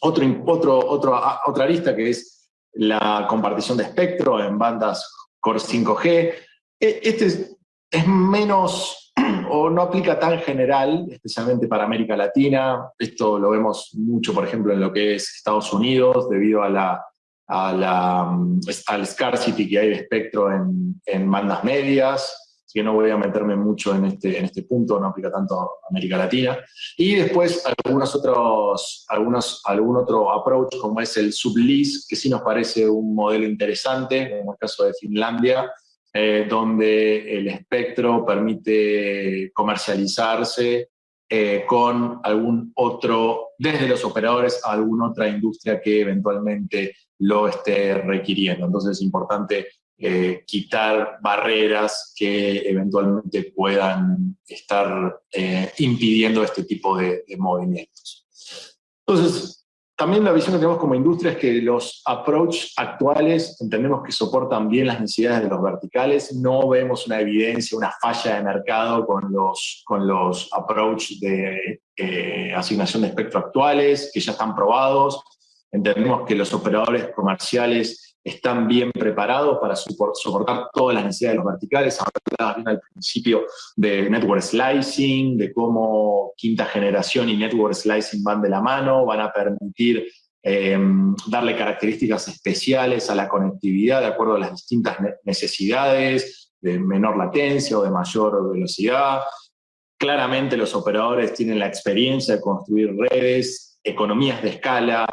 S7: Otro, otro, otro, otra lista que es la compartición de espectro en bandas core 5G. E, este es, es menos o no aplica tan general, especialmente para América Latina. Esto lo vemos mucho, por ejemplo, en lo que es Estados Unidos, debido a la, a la, al scarcity que hay de espectro en, en bandas medias que no voy a meterme mucho en este, en este punto, no aplica tanto a América Latina. Y después algunos otros, algunos, algún otro approach como es el sublease, que sí nos parece un modelo interesante, como el caso de Finlandia, eh, donde el espectro permite comercializarse eh, con algún otro, desde los operadores a alguna otra industria que eventualmente lo esté requiriendo. Entonces es importante eh, quitar barreras que eventualmente puedan estar impidiendo este tipo de, movimientos. Entonces, también la visión que tenemos como industria es que los approach actuales entendemos que soportan bien las necesidades de los verticales, no vemos una evidencia, una falla de mercado con los, con los de eh, asignación de espectro actuales, que ya están probados, entendemos que los operadores comerciales están bien preparados para soportar todas las necesidades de los verticales. Hablaba bien al principio de network slicing, de cómo quinta generación y network slicing van de la mano, van a permitir em, darle características especiales a la conectividad de acuerdo a las distintas necesidades, de menor latencia o de mayor velocidad. Claramente los operadores tienen la experiencia de construir redes, economías de escala,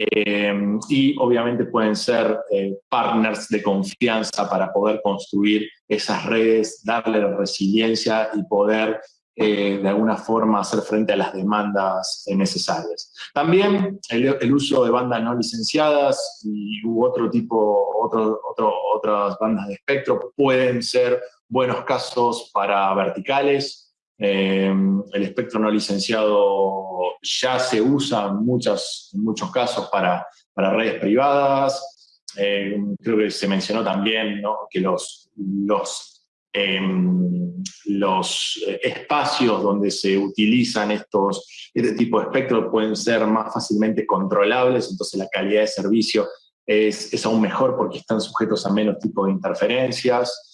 S7: eh, y obviamente pueden ser eh, partners de confianza para poder construir esas redes, darle resiliencia y poder eh, de alguna forma hacer frente a las demandas necesarias. También el, uso de bandas no licenciadas y u otro tipo, otro, otro, otras bandas de espectro pueden ser buenos casos para verticales, Em, el espectro no licenciado ya se usa en, muchas, muchos casos para, para redes privadas. Em, creo que se mencionó también que los, los, em, los espacios donde se utilizan estos, este tipo de espectro pueden ser más fácilmente controlables, entonces la calidad de servicio es, es aún mejor porque están sujetos a menos tipo de interferencias.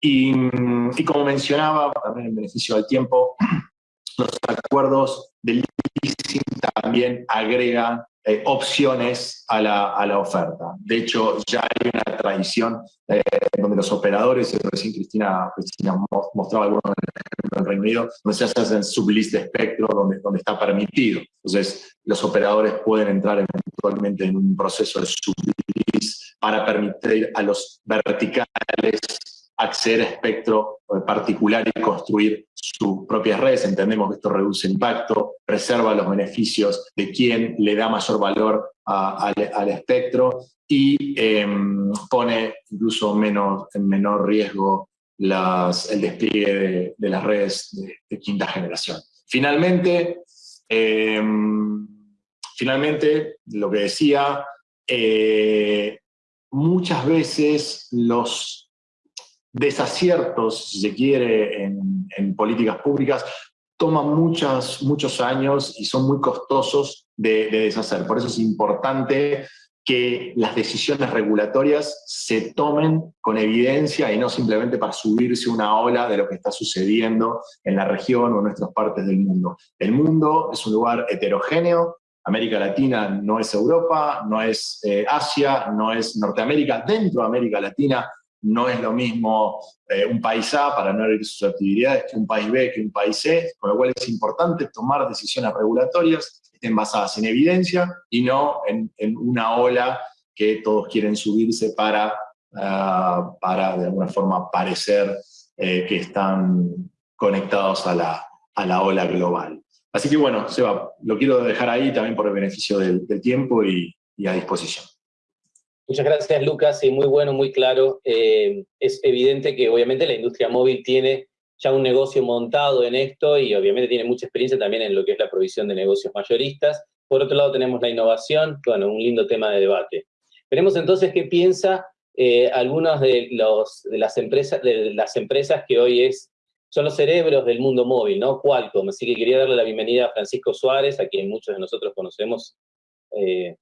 S7: Y, como mencionaba, también en beneficio del tiempo, los acuerdos del leasing también agregan eh, opciones a la, a la, oferta. De hecho, ya hay una tradición eh, donde los operadores, y recién Cristina, Cristina mostraba algunos en el Reino Unido, donde se hacen sublist de espectro, donde, donde está permitido. Entonces, los operadores pueden entrar eventualmente en un proceso de sublist para permitir a los verticales acceder a espectro particular y construir sus propias redes. Entendemos que esto reduce impacto, preserva los beneficios de quien le da mayor valor al espectro y em, pone incluso menos, en menor riesgo el despliegue de, las redes de, quinta generación. Finalmente, em, finalmente, lo que decía, eh, muchas veces los desaciertos, si se quiere, en, políticas públicas, toman muchas, muchos años y son muy costosos de, deshacer. Por eso es importante que las decisiones regulatorias se tomen con evidencia y no simplemente para subirse una ola de lo que está sucediendo en la región o en nuestras partes del mundo. El mundo es un lugar heterogéneo, América Latina no es Europa, no es eh, Asia, no es Norteamérica. Dentro de América Latina no es lo mismo eh, un país A, para no herir sus actividades, que un país B, que un país C, con lo cual es importante tomar decisiones regulatorias que estén basadas en evidencia y no en, una ola que todos quieren subirse para, ah, para de alguna forma parecer eh, que están conectados a la, a la ola global. Así que bueno, Seba, lo quiero dejar ahí también por el beneficio del, tiempo y a disposición.
S2: Muchas gracias, Lucas, y muy bueno, muy claro. Eh, es evidente que obviamente la industria móvil tiene ya un negocio montado en esto y obviamente tiene mucha experiencia también en lo que es la provisión de negocios mayoristas. Por otro lado tenemos la innovación, bueno, un lindo tema de debate. Veremos entonces qué piensa eh, algunas de, las empresas, de las empresas que hoy es, son los cerebros del mundo móvil, ¿no? Qualcomm. Así que quería darle la bienvenida a Francisco Suárez, a quien muchos de nosotros conocemos eh,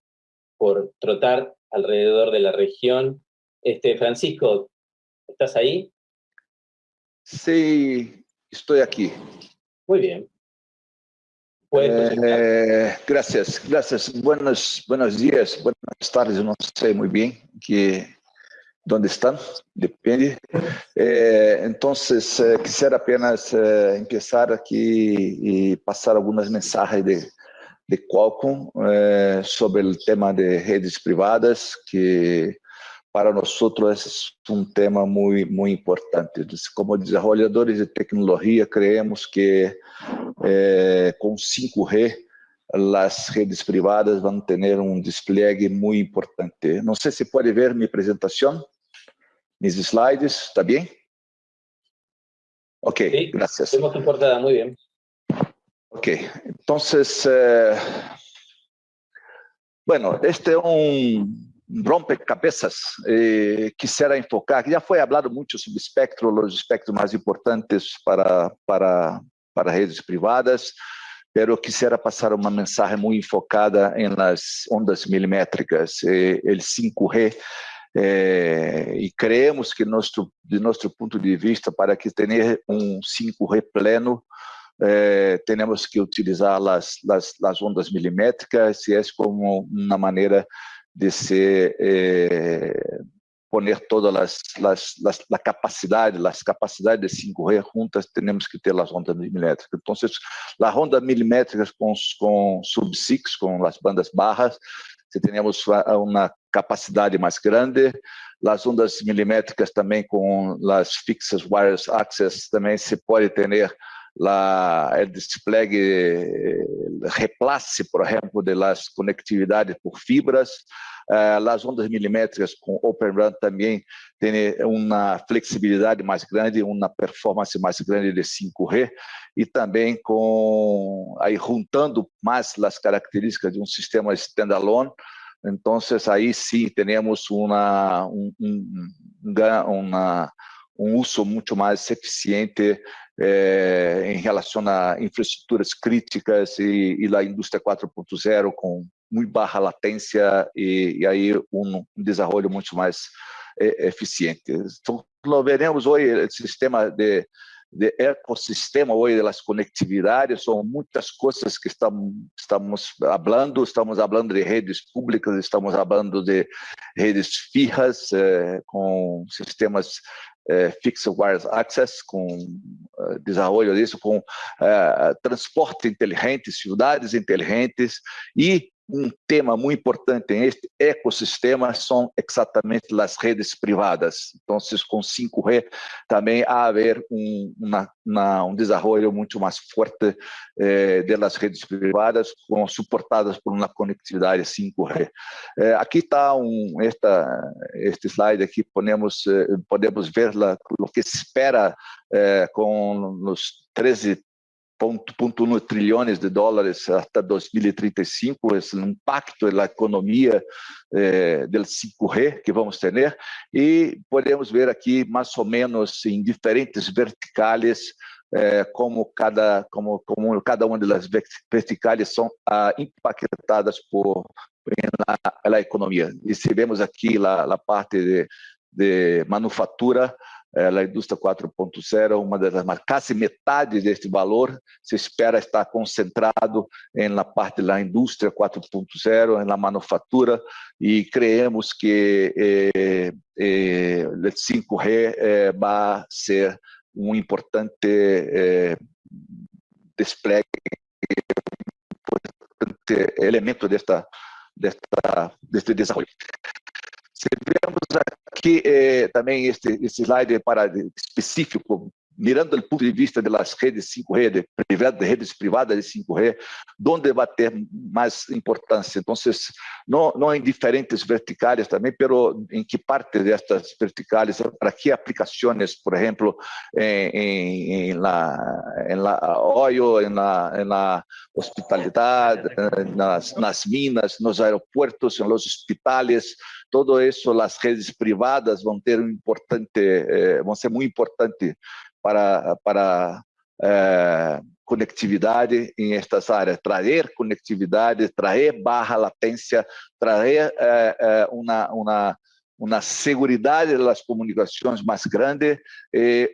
S2: por trotar alrededor de la región. Este, Francisco, ¿estás ahí?
S8: Sí, estoy aquí.
S2: Muy bien.
S8: Eh, gracias, gracias. Buenos, buenos días, buenas tardes, no sé muy bien que, dónde están, depende. Eh, entonces, eh, quisiera apenas empezar aquí y pasar algunas mensajes de, de Qualcomm eh, sobre el tema de redes privadas, que para nosotros es un tema muy, muy importante. Como desarrolladores de tecnología, creemos que eh, con 5G las redes privadas van a tener un despliegue muy importante. No sé si puede ver mi presentación, mis slides, ¿está bien? Ok,
S2: sí,
S8: gracias.
S2: Tenemos tu portada, muy bien.
S8: Ok, entonces, eh, Bueno, este é um rompecabezas eh, quisiera enfocar, já foi falado muito sobre espectro, os espectros mais importantes para, para, para redes privadas, pero quisiera passar uma mensagem muito enfocada em las ondas milimétricas, eh, el 5G, eh, e creemos que nosso, de nosso ponto de vista, para que tenha um 5G pleno, eh, temos que utilizar as, as, as ondas milimétricas, e é como uma maneira de se eh, poner todas las, las, las, la capacidad, las capacidades de 5G juntas, tenemos que ter as ondas milimétricas. Então, as ondas milimétricas com sub-6, com as bandas barras, se temos uma capacidade mais grande, as ondas milimétricas também com as fixas wireless access, também se pode ter la, el despliegue, reemplace, por ejemplo, de las conectividades por fibras. Uh, las ondas milimétricas com Open RAN também tem uma flexibilidade mais grande, uma performance mais grande de 5G e também com aí juntando mais as características de um sistema standalone. Então, aí sim, temos uma, um, um, um uso muito mais eficiente é, em relação a infraestruturas críticas e, e a indústria 4.0 com muito baixa latência e, e aí um, um desenvolvimento muito mais é, eficiente. Então, nós veremos hoje o sistema de, de ecossistema hoje das conectividades, são muitas coisas que estamos, estamos falando, estamos falando de redes públicas, estamos falando de redes fijas, eh, com sistemas é, Fixed Wireless Access, com uh, desenvolvimento disso, com uh, transporte inteligente, cidades inteligentes e um tema muito importante neste ecossistema são exatamente as redes privadas. Então, com 5G também há haver um, uma, uma, um desenvolvimento muito mais forte eh, das redes privadas, com, suportadas por uma conectividade 5G. Eh, aqui está um, esta, este slide aqui, podemos, eh, podemos ver o que se espera eh, com os 13 1.1 trilhões de dólares até 2035, esse impacto na economia eh, do 5G que vamos ter, e podemos ver aqui mais ou menos em diferentes verticais eh, como cada como como cada uma das verticais são ah, impactadas por na, economia. E se vemos aqui a parte de, de manufatura, é, a indústria 4.0, uma das quase metade deste valor se espera estar concentrado na parte da indústria 4.0, na manufatura, e creemos que eh, eh, 5G eh, vai ser um importante eh, despliegue, importante elemento desta, desta, deste desenvolvimento. Se vemos aqui eh, também este, este slide para específico mirando do ponto de vista das redes 5G, de, de redes privadas de 5G, onde vai ter mais importância. Então, não, não em diferentes verticais também, pero em que parte destas verticais, para que aplicações, por exemplo, em, em, em la, em la oil, em la, em la hospitalidade, nas, nas minas, nos aeroportos, nos hospitais, todo isso, as redes privadas vão ter um importante, eh, vão ser muito importante para, para é, conectividade em estas áreas, trazer conectividade, trazer barra latência, trazer é, é, uma, uma, uma segurança das comunicações mais grande,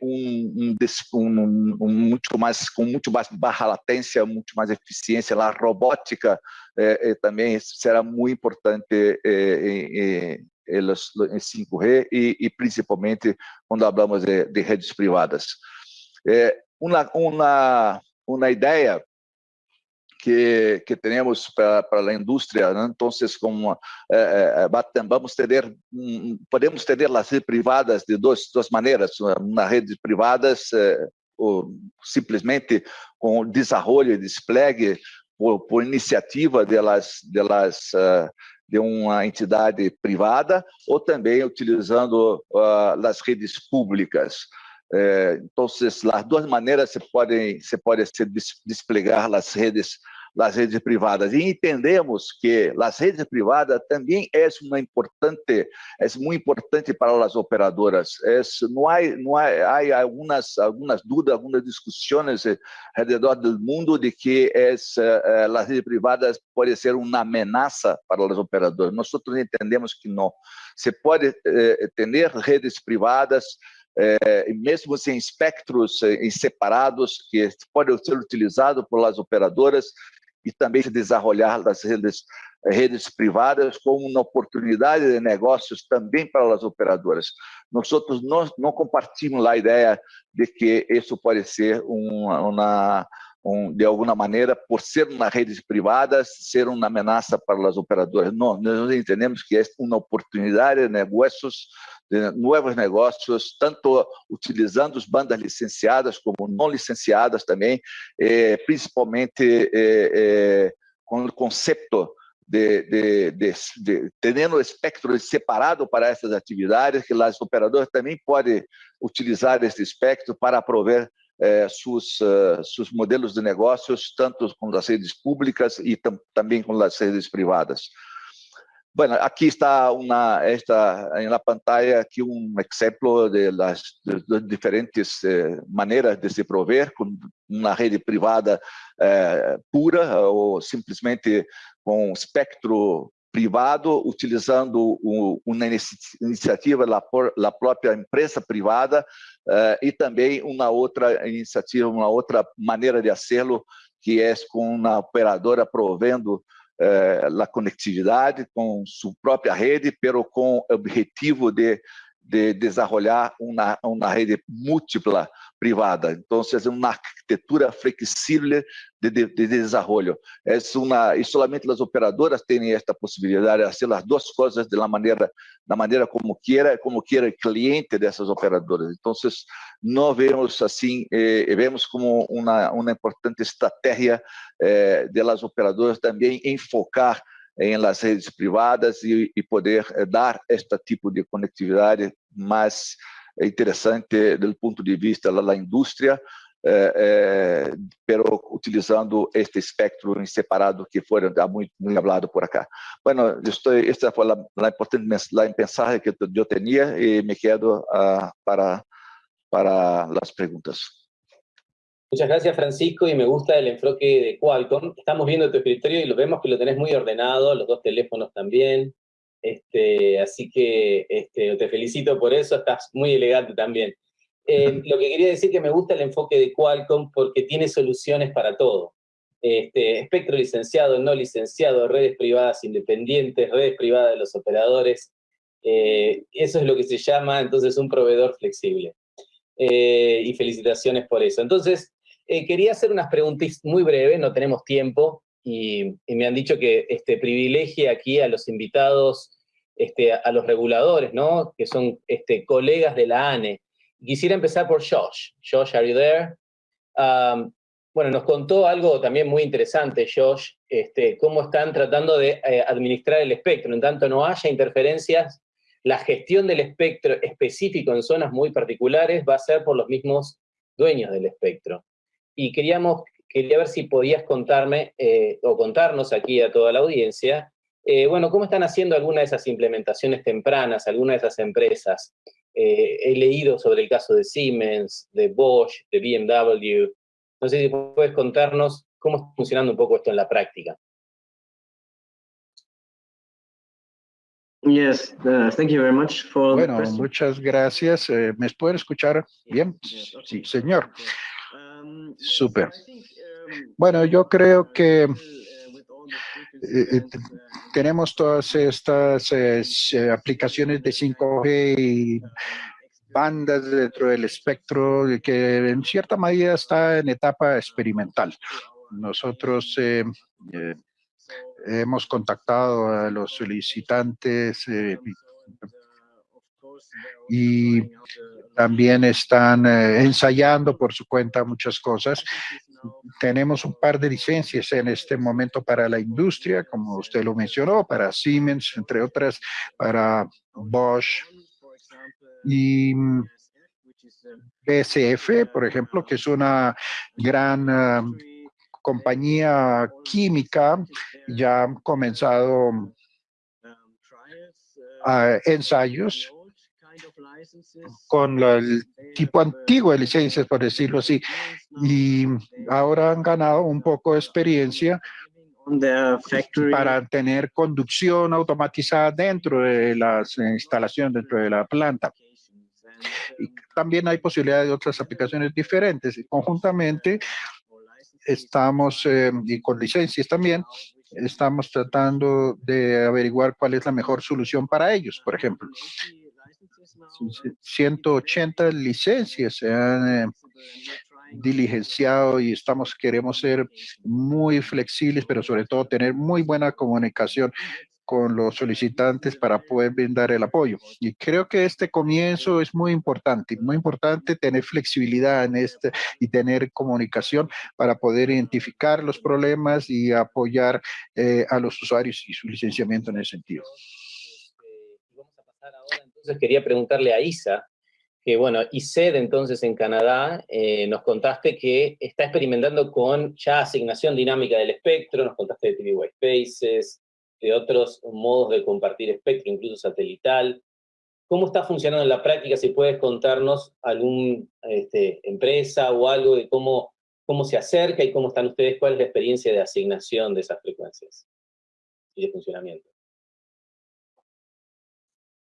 S8: um, um, um, muito mais com muito mais barra latência, muito mais eficiência. A robótica também será muito importante em 5G e, e principalmente quando falamos de, de redes privadas. É, uma, uma, uma ideia que, que temos para, para a indústria, né? então, como é, é, vamos ter, podemos ter as redes privadas de duas, duas maneiras, uma rede privadas é, ou simplesmente com desenvolvimento e despliegue por, por iniciativa delas, delas uh, de uma entidade privada ou também utilizando uh, as redes públicas. Eh, então, as duas maneiras se podem se pode se desplegar as redes as redes privadas. E entendemos que as redes privadas também é uma importante, é muito importante para as operadoras. É, não há, não há, há algumas, algumas dúvidas, algumas discussões ao redor do mundo de que eh, as redes privadas podem ser uma ameaça para as operadoras. Nós entendemos que não. Você pode eh, ter redes privadas é, mesmo sem espectros é, separados, que podem ser utilizados pelas operadoras e também se desenvolver das redes, redes privadas como uma oportunidade de negócios também para as operadoras. Nós outros não, não compartilhamos a ideia de que isso pode ser uma, uma um, de alguma maneira, por ser uma rede privada, ser uma ameaça para as operadoras. Não, nós entendemos que é uma oportunidade de negócios, de novos negócios, tanto utilizando as bandas licenciadas como não licenciadas também, principalmente com o conceito de, de, de, de tendo espectro separado para essas atividades, que as operadoras também podem utilizar esse espectro para prover eh, seus, uh, seus modelos de negócios, tanto com as redes públicas e tam, também com as redes privadas. Bueno, aqui está uma esta na pantalla aqui um exemplo de las de, de diferentes eh, maneiras de se prover com uma rede privada eh, pura ou simplesmente com espectro privado, utilizando uma iniciativa da própria empresa privada uh, e também uma outra iniciativa, uma outra maneira de fazê-lo, que é com uma operadora provendo uh, a conectividade com sua própria rede, pero com o objetivo de de desenvolver uma, uma rede múltipla privada. Então, uma arquitetura flexível de, de, de desenvolvimento. É uma, e somente as operadoras têm esta possibilidade de fazer as duas coisas da maneira, da maneira como queira, como queira o cliente dessas operadoras. Então, nós vemos assim, eh, vemos como uma, uma importante estratégia eh, das operadoras também enfocar em las redes privadas e, e poder eh, dar este tipo de conectividade mais interessante do ponto de vista da indústria, eh, eh, utilizando este espectro em separado que foi muito, muito falado por acá. Bueno, estou, esta foi a, a importante a mensagem que eu tinha e me quedo uh, para, para as perguntas.
S2: Muchas gracias, Francisco, y me gusta el enfoque de Qualcomm. Estamos viendo tu escritorio y lo vemos que lo tenés muy ordenado, los dos teléfonos también. Este, así que este, te felicito por eso, estás muy elegante también. Eh, lo que quería decir que me gusta el enfoque de Qualcomm porque tiene soluciones para todo. Este, espectro licenciado, no licenciado, redes privadas independientes, redes privadas de los operadores. Eh, eso es lo que se llama entonces un proveedor flexible. Eh, y felicitaciones por eso. Entonces, eh, quería hacer unas preguntas muy breves, no tenemos tiempo, y, me han dicho que este, privilegie aquí a los invitados, este, a, los reguladores, ¿no? Que son este, colegas de la ANE. Quisiera empezar por Josh. Josh, are you there? Um, bueno, nos contó algo también muy interesante, Josh, este, cómo están tratando de eh, administrar el espectro, en tanto no haya interferencias, la gestión del espectro específico en zonas muy particulares va a ser por los mismos dueños del espectro y queríamos, quería ver si podías contarme eh, o contarnos aquí a toda la audiencia, eh, bueno, ¿cómo están haciendo algunas de esas implementaciones tempranas, algunas de esas empresas? Eh, he leído sobre el caso de Siemens, de Bosch, de BMW. No sé si puedes contarnos cómo está funcionando un poco esto en la práctica.
S3: Yes, uh, thank you very much for bueno, muchas gracias. ¿Me pueden escuchar bien? Sí, señor. Súper. Bueno, yo creo que eh, eh, tenemos todas estas eh, aplicaciones de 5G y bandas dentro del espectro que en cierta medida está en etapa experimental. Nosotros hemos contactado a los solicitantes y también están eh, ensayando por su cuenta muchas cosas. Tenemos un par de licencias en este momento para la industria, como usted lo mencionó, para Siemens, entre otras, para Bosch y BSF, por ejemplo, que es una gran um, compañía química ya ha comenzado ensayos con el tipo antiguo de licencias, por decirlo así, y ahora han ganado un poco de experiencia para tener conducción automatizada dentro de las instalaciones, dentro de la planta. Y también hay posibilidades de otras aplicaciones diferentes. Conjuntamente estamos, eh, y con licencias también, estamos tratando de averiguar cuál es la mejor solución para ellos, por ejemplo. 180 licencias se han eh, diligenciado y estamos, queremos ser muy flexibles, pero sobre todo tener muy buena comunicación con los solicitantes para poder brindar el apoyo. Y creo que este comienzo es muy importante, muy importante tener flexibilidad en este y tener comunicación para poder identificar los problemas y apoyar eh, a los usuarios y su licenciamiento en ese sentido.
S2: Entonces quería preguntarle a Isa, que bueno, ICED entonces en Canadá, eh, nos contaste que está experimentando con ya asignación dinámica del espectro, nos contaste de TV White Spaces, de otros modos de compartir espectro, incluso satelital. ¿Cómo está funcionando en la práctica? Si puedes contarnos alguna este, empresa o algo de cómo, cómo se acerca y cómo están ustedes, cuál es la experiencia de asignación de esas frecuencias y de funcionamiento.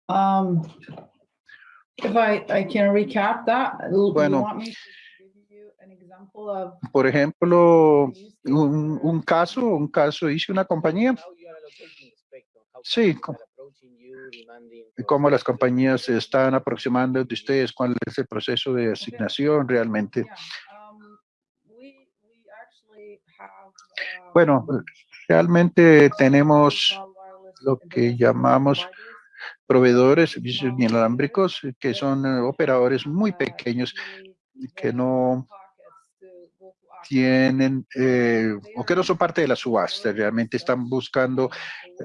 S9: Um, if I, I can recap that,
S3: bueno, por ejemplo, un, un, caso, un caso, hice una compañía. Sí, cómo las compañías se están aproximando de ustedes, cuál es el proceso de asignación realmente. Um, bueno, realmente tenemos lo que llamamos proveedores, servicios inalámbricos, que son eh, operadores muy pequeños que no tienen eh, o que no son parte de la subasta, realmente están buscando eh,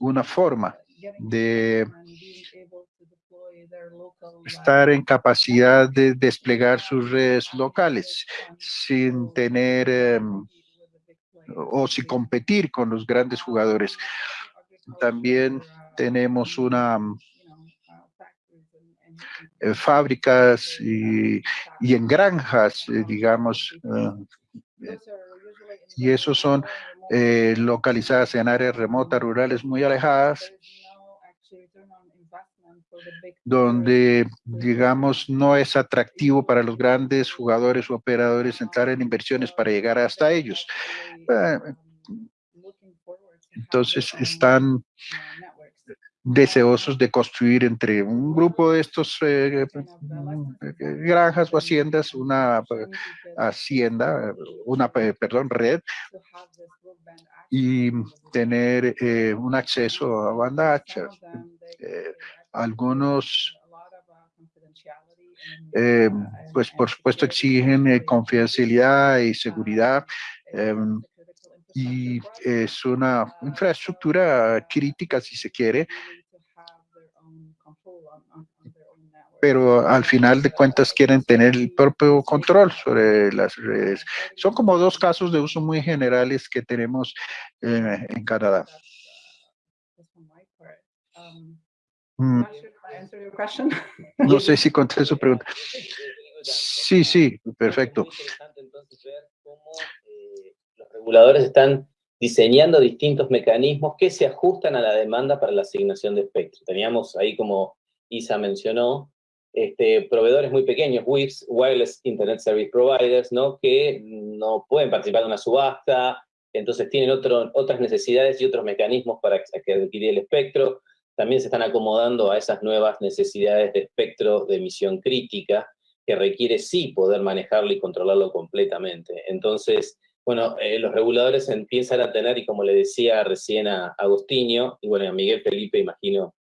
S3: una forma de estar en capacidad de desplegar sus redes locales sin tener o sin competir con los grandes jugadores. También tenemos una eh, fábricas y, en granjas, eh, digamos, eh, y esos son localizadas en áreas remotas, rurales muy alejadas, donde, digamos, no es atractivo para los grandes jugadores o operadores entrar en inversiones para llegar hasta ellos. Entonces, están deseosos de construir entre un grupo de estos eh, granjas o haciendas, una eh, hacienda, una, perdón, red, y tener eh, un acceso a banda ancha. algunos, pues por supuesto exigen confidencialidad y seguridad, y es una infraestructura crítica, si se quiere, pero al final de cuentas quieren tener el propio control sobre las redes. Son como dos casos de uso muy generales que tenemos eh, en Canadá. Mm. No sé si contesté su pregunta. Sí, sí, perfecto
S2: reguladores están diseñando distintos mecanismos que se ajustan a la demanda para la asignación de espectro. Teníamos ahí, como Isa mencionó, este, proveedores muy pequeños, WIPs, Wireless Internet Service Providers, ¿no? que no pueden participar en una subasta, entonces tienen otras necesidades y otros mecanismos para adquirir el espectro. También se están acomodando a esas nuevas necesidades de espectro de emisión crítica, que requiere sí poder manejarlo y controlarlo completamente. Entonces, bueno, eh, los reguladores empiezan a tener, y como le decía recién a Agustinho, y bueno, a Miguel Felipe imagino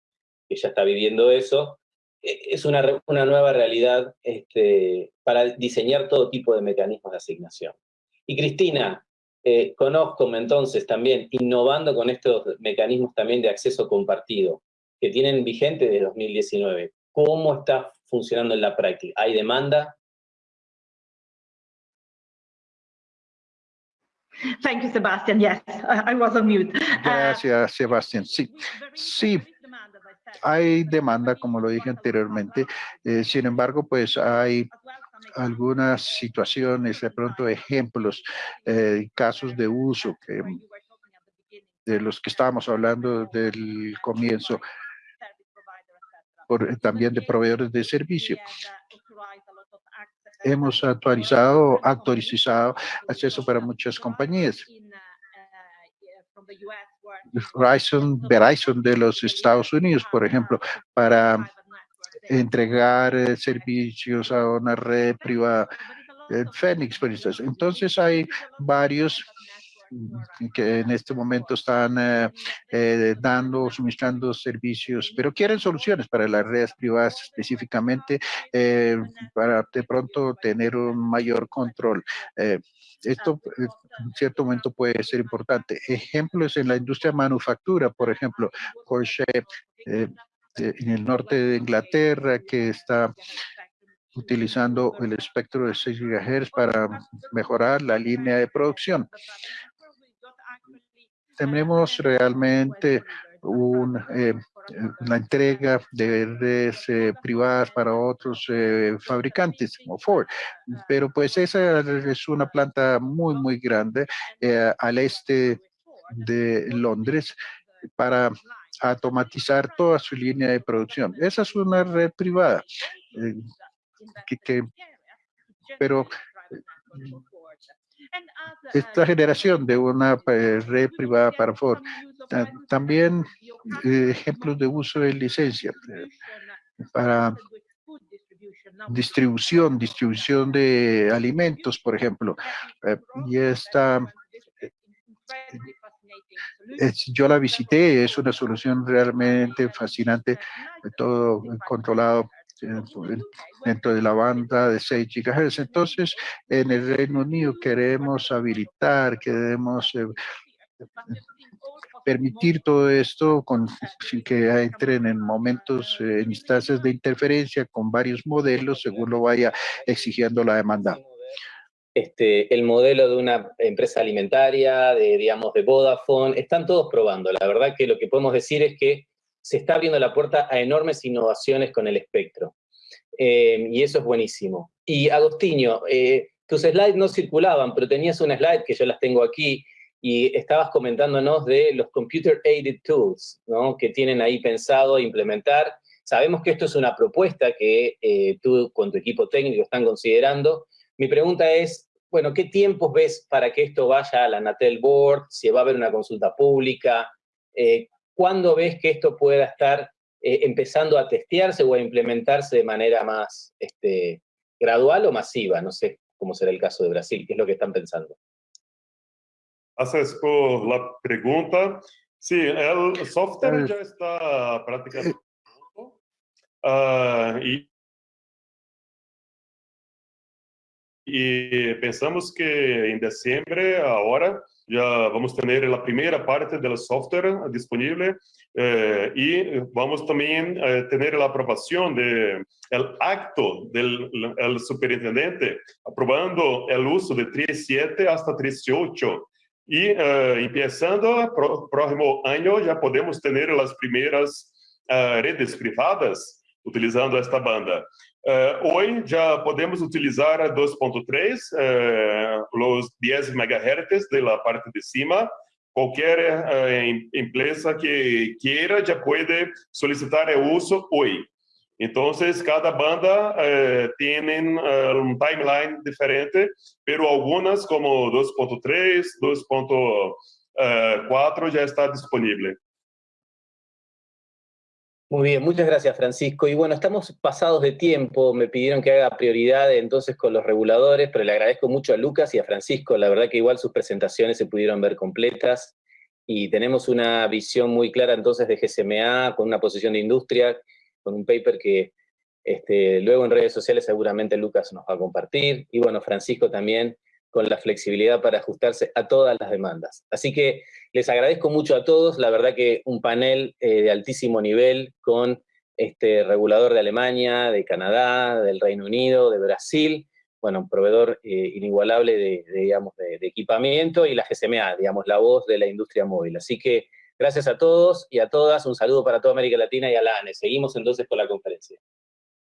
S2: que ya está viviendo eso, e, es una, una nueva realidad este, para diseñar todo tipo de mecanismos de asignación. Y Cristina, eh, entonces también, innovando con estos mecanismos también de acceso compartido, que tienen vigente desde 2019, ¿cómo está funcionando en la práctica? ¿Hay demanda?
S5: Thank you, Sebastian. Yes, I was on mute.
S3: Gracias, Sebastián. Sí, sí, hay demanda, como lo dije anteriormente. Eh, sin embargo, pues hay algunas situaciones, de pronto ejemplos, eh, casos de uso de los que estábamos hablando del comienzo, también de proveedores de servicio. Hemos actualizado, actualizado acceso para muchas compañías. Verizon, Verizon de los Estados Unidos, por ejemplo, para entregar eh, servicios a una red privada, en Phoenix, por ejemplo. Entonces hay varios que en este momento están eh, eh, dando, suministrando servicios, pero quieren soluciones para las redes privadas específicamente, eh, para de pronto tener un mayor control. esto en cierto momento puede ser importante. Ejemplos en la industria de manufactura, por ejemplo, Porsche en el norte de Inglaterra que está utilizando el espectro de 6 GHz para mejorar la línea de producción tenemos realmente un, eh, la entrega de redes eh, privadas para otros eh, fabricantes como Ford. Pero pues esa es una planta muy, muy grande al este de Londres para automatizar toda su línea de producción. Esa es una red privada. que, pero esta generación de una eh, red privada para Ford. También eh, ejemplos de uso de licencia eh, para distribución, distribución de alimentos, por ejemplo. y esta, yo la visité, es una solución realmente fascinante, todo controlado dentro de la banda de 6 GHz. Entonces, en el Reino Unido queremos habilitar, queremos eh, permitir todo esto con, sin que entren en momentos, eh, en instancias de interferencia con varios modelos según lo vaya exigiendo la demanda.
S2: Este, el modelo de una empresa alimentaria, de, digamos, de Vodafone, están todos probando. La verdad que lo que podemos decir es que se está abriendo la puerta a enormes innovaciones con el espectro. Eh, y eso es buenísimo. Y Agostinho, eh, tus slides no circulaban, pero tenías una slide que yo las tengo aquí, y estabas comentándonos de los Computer Aided Tools, ¿no? que tienen ahí pensado implementar. Sabemos que esto es una propuesta que eh, tú con tu equipo técnico están considerando. Mi pregunta es, bueno, ¿qué tiempos ves para que esto vaya a la Natel Board? Si va a haber una consulta pública, ¿cuándo ves que esto pueda estar eh, empezando a testearse o a implementarse de manera más este, gradual o masiva? No sé cómo será el caso de Brasil, ¿qué es lo que están pensando?
S10: Gracias por la pregunta. Sí, el software ya está prácticamente uh, y, y pensamos que en diciembre, ahora, ya vamos a tener la primera parte del software disponible eh, y vamos también a tener la aprobación del acto del el superintendente aprobando el uso de 3.7 hasta 3.8 y uh, empezando el próximo año ya podemos tener las primeras uh, redes privadas utilizando esta banda. Uh, hoy ya podemos utilizar a 2.3, uh, los 10 MHz de la parte de cima. Cualquier uh, empresa que quiera ya puede solicitar el uso hoy. Entonces, cada banda tiene un timeline diferente, pero algunas como 2.3, 2.4 ya está disponible.
S2: Muy bien, muchas gracias Francisco. Y bueno, estamos pasados de tiempo, me pidieron que haga prioridad entonces con los reguladores, pero le agradezco mucho a Lucas y a Francisco, la verdad que igual sus presentaciones se pudieron ver completas y tenemos una visión muy clara entonces de GSMA, con una posición de industria, con un paper que este, luego en redes sociales seguramente Lucas nos va a compartir, y bueno, Francisco también, con la flexibilidad para ajustarse a todas las demandas. Así que les agradezco mucho a todos, la verdad que un panel eh, de altísimo nivel con este regulador de Alemania, de Canadá, del Reino Unido, de Brasil, bueno, un proveedor inigualable de, digamos, de, de, equipamiento y la GCMA, digamos, la voz de la industria móvil. Así que gracias a todos y a todas, un saludo para toda América Latina y a la ANE. Seguimos entonces con la conferencia.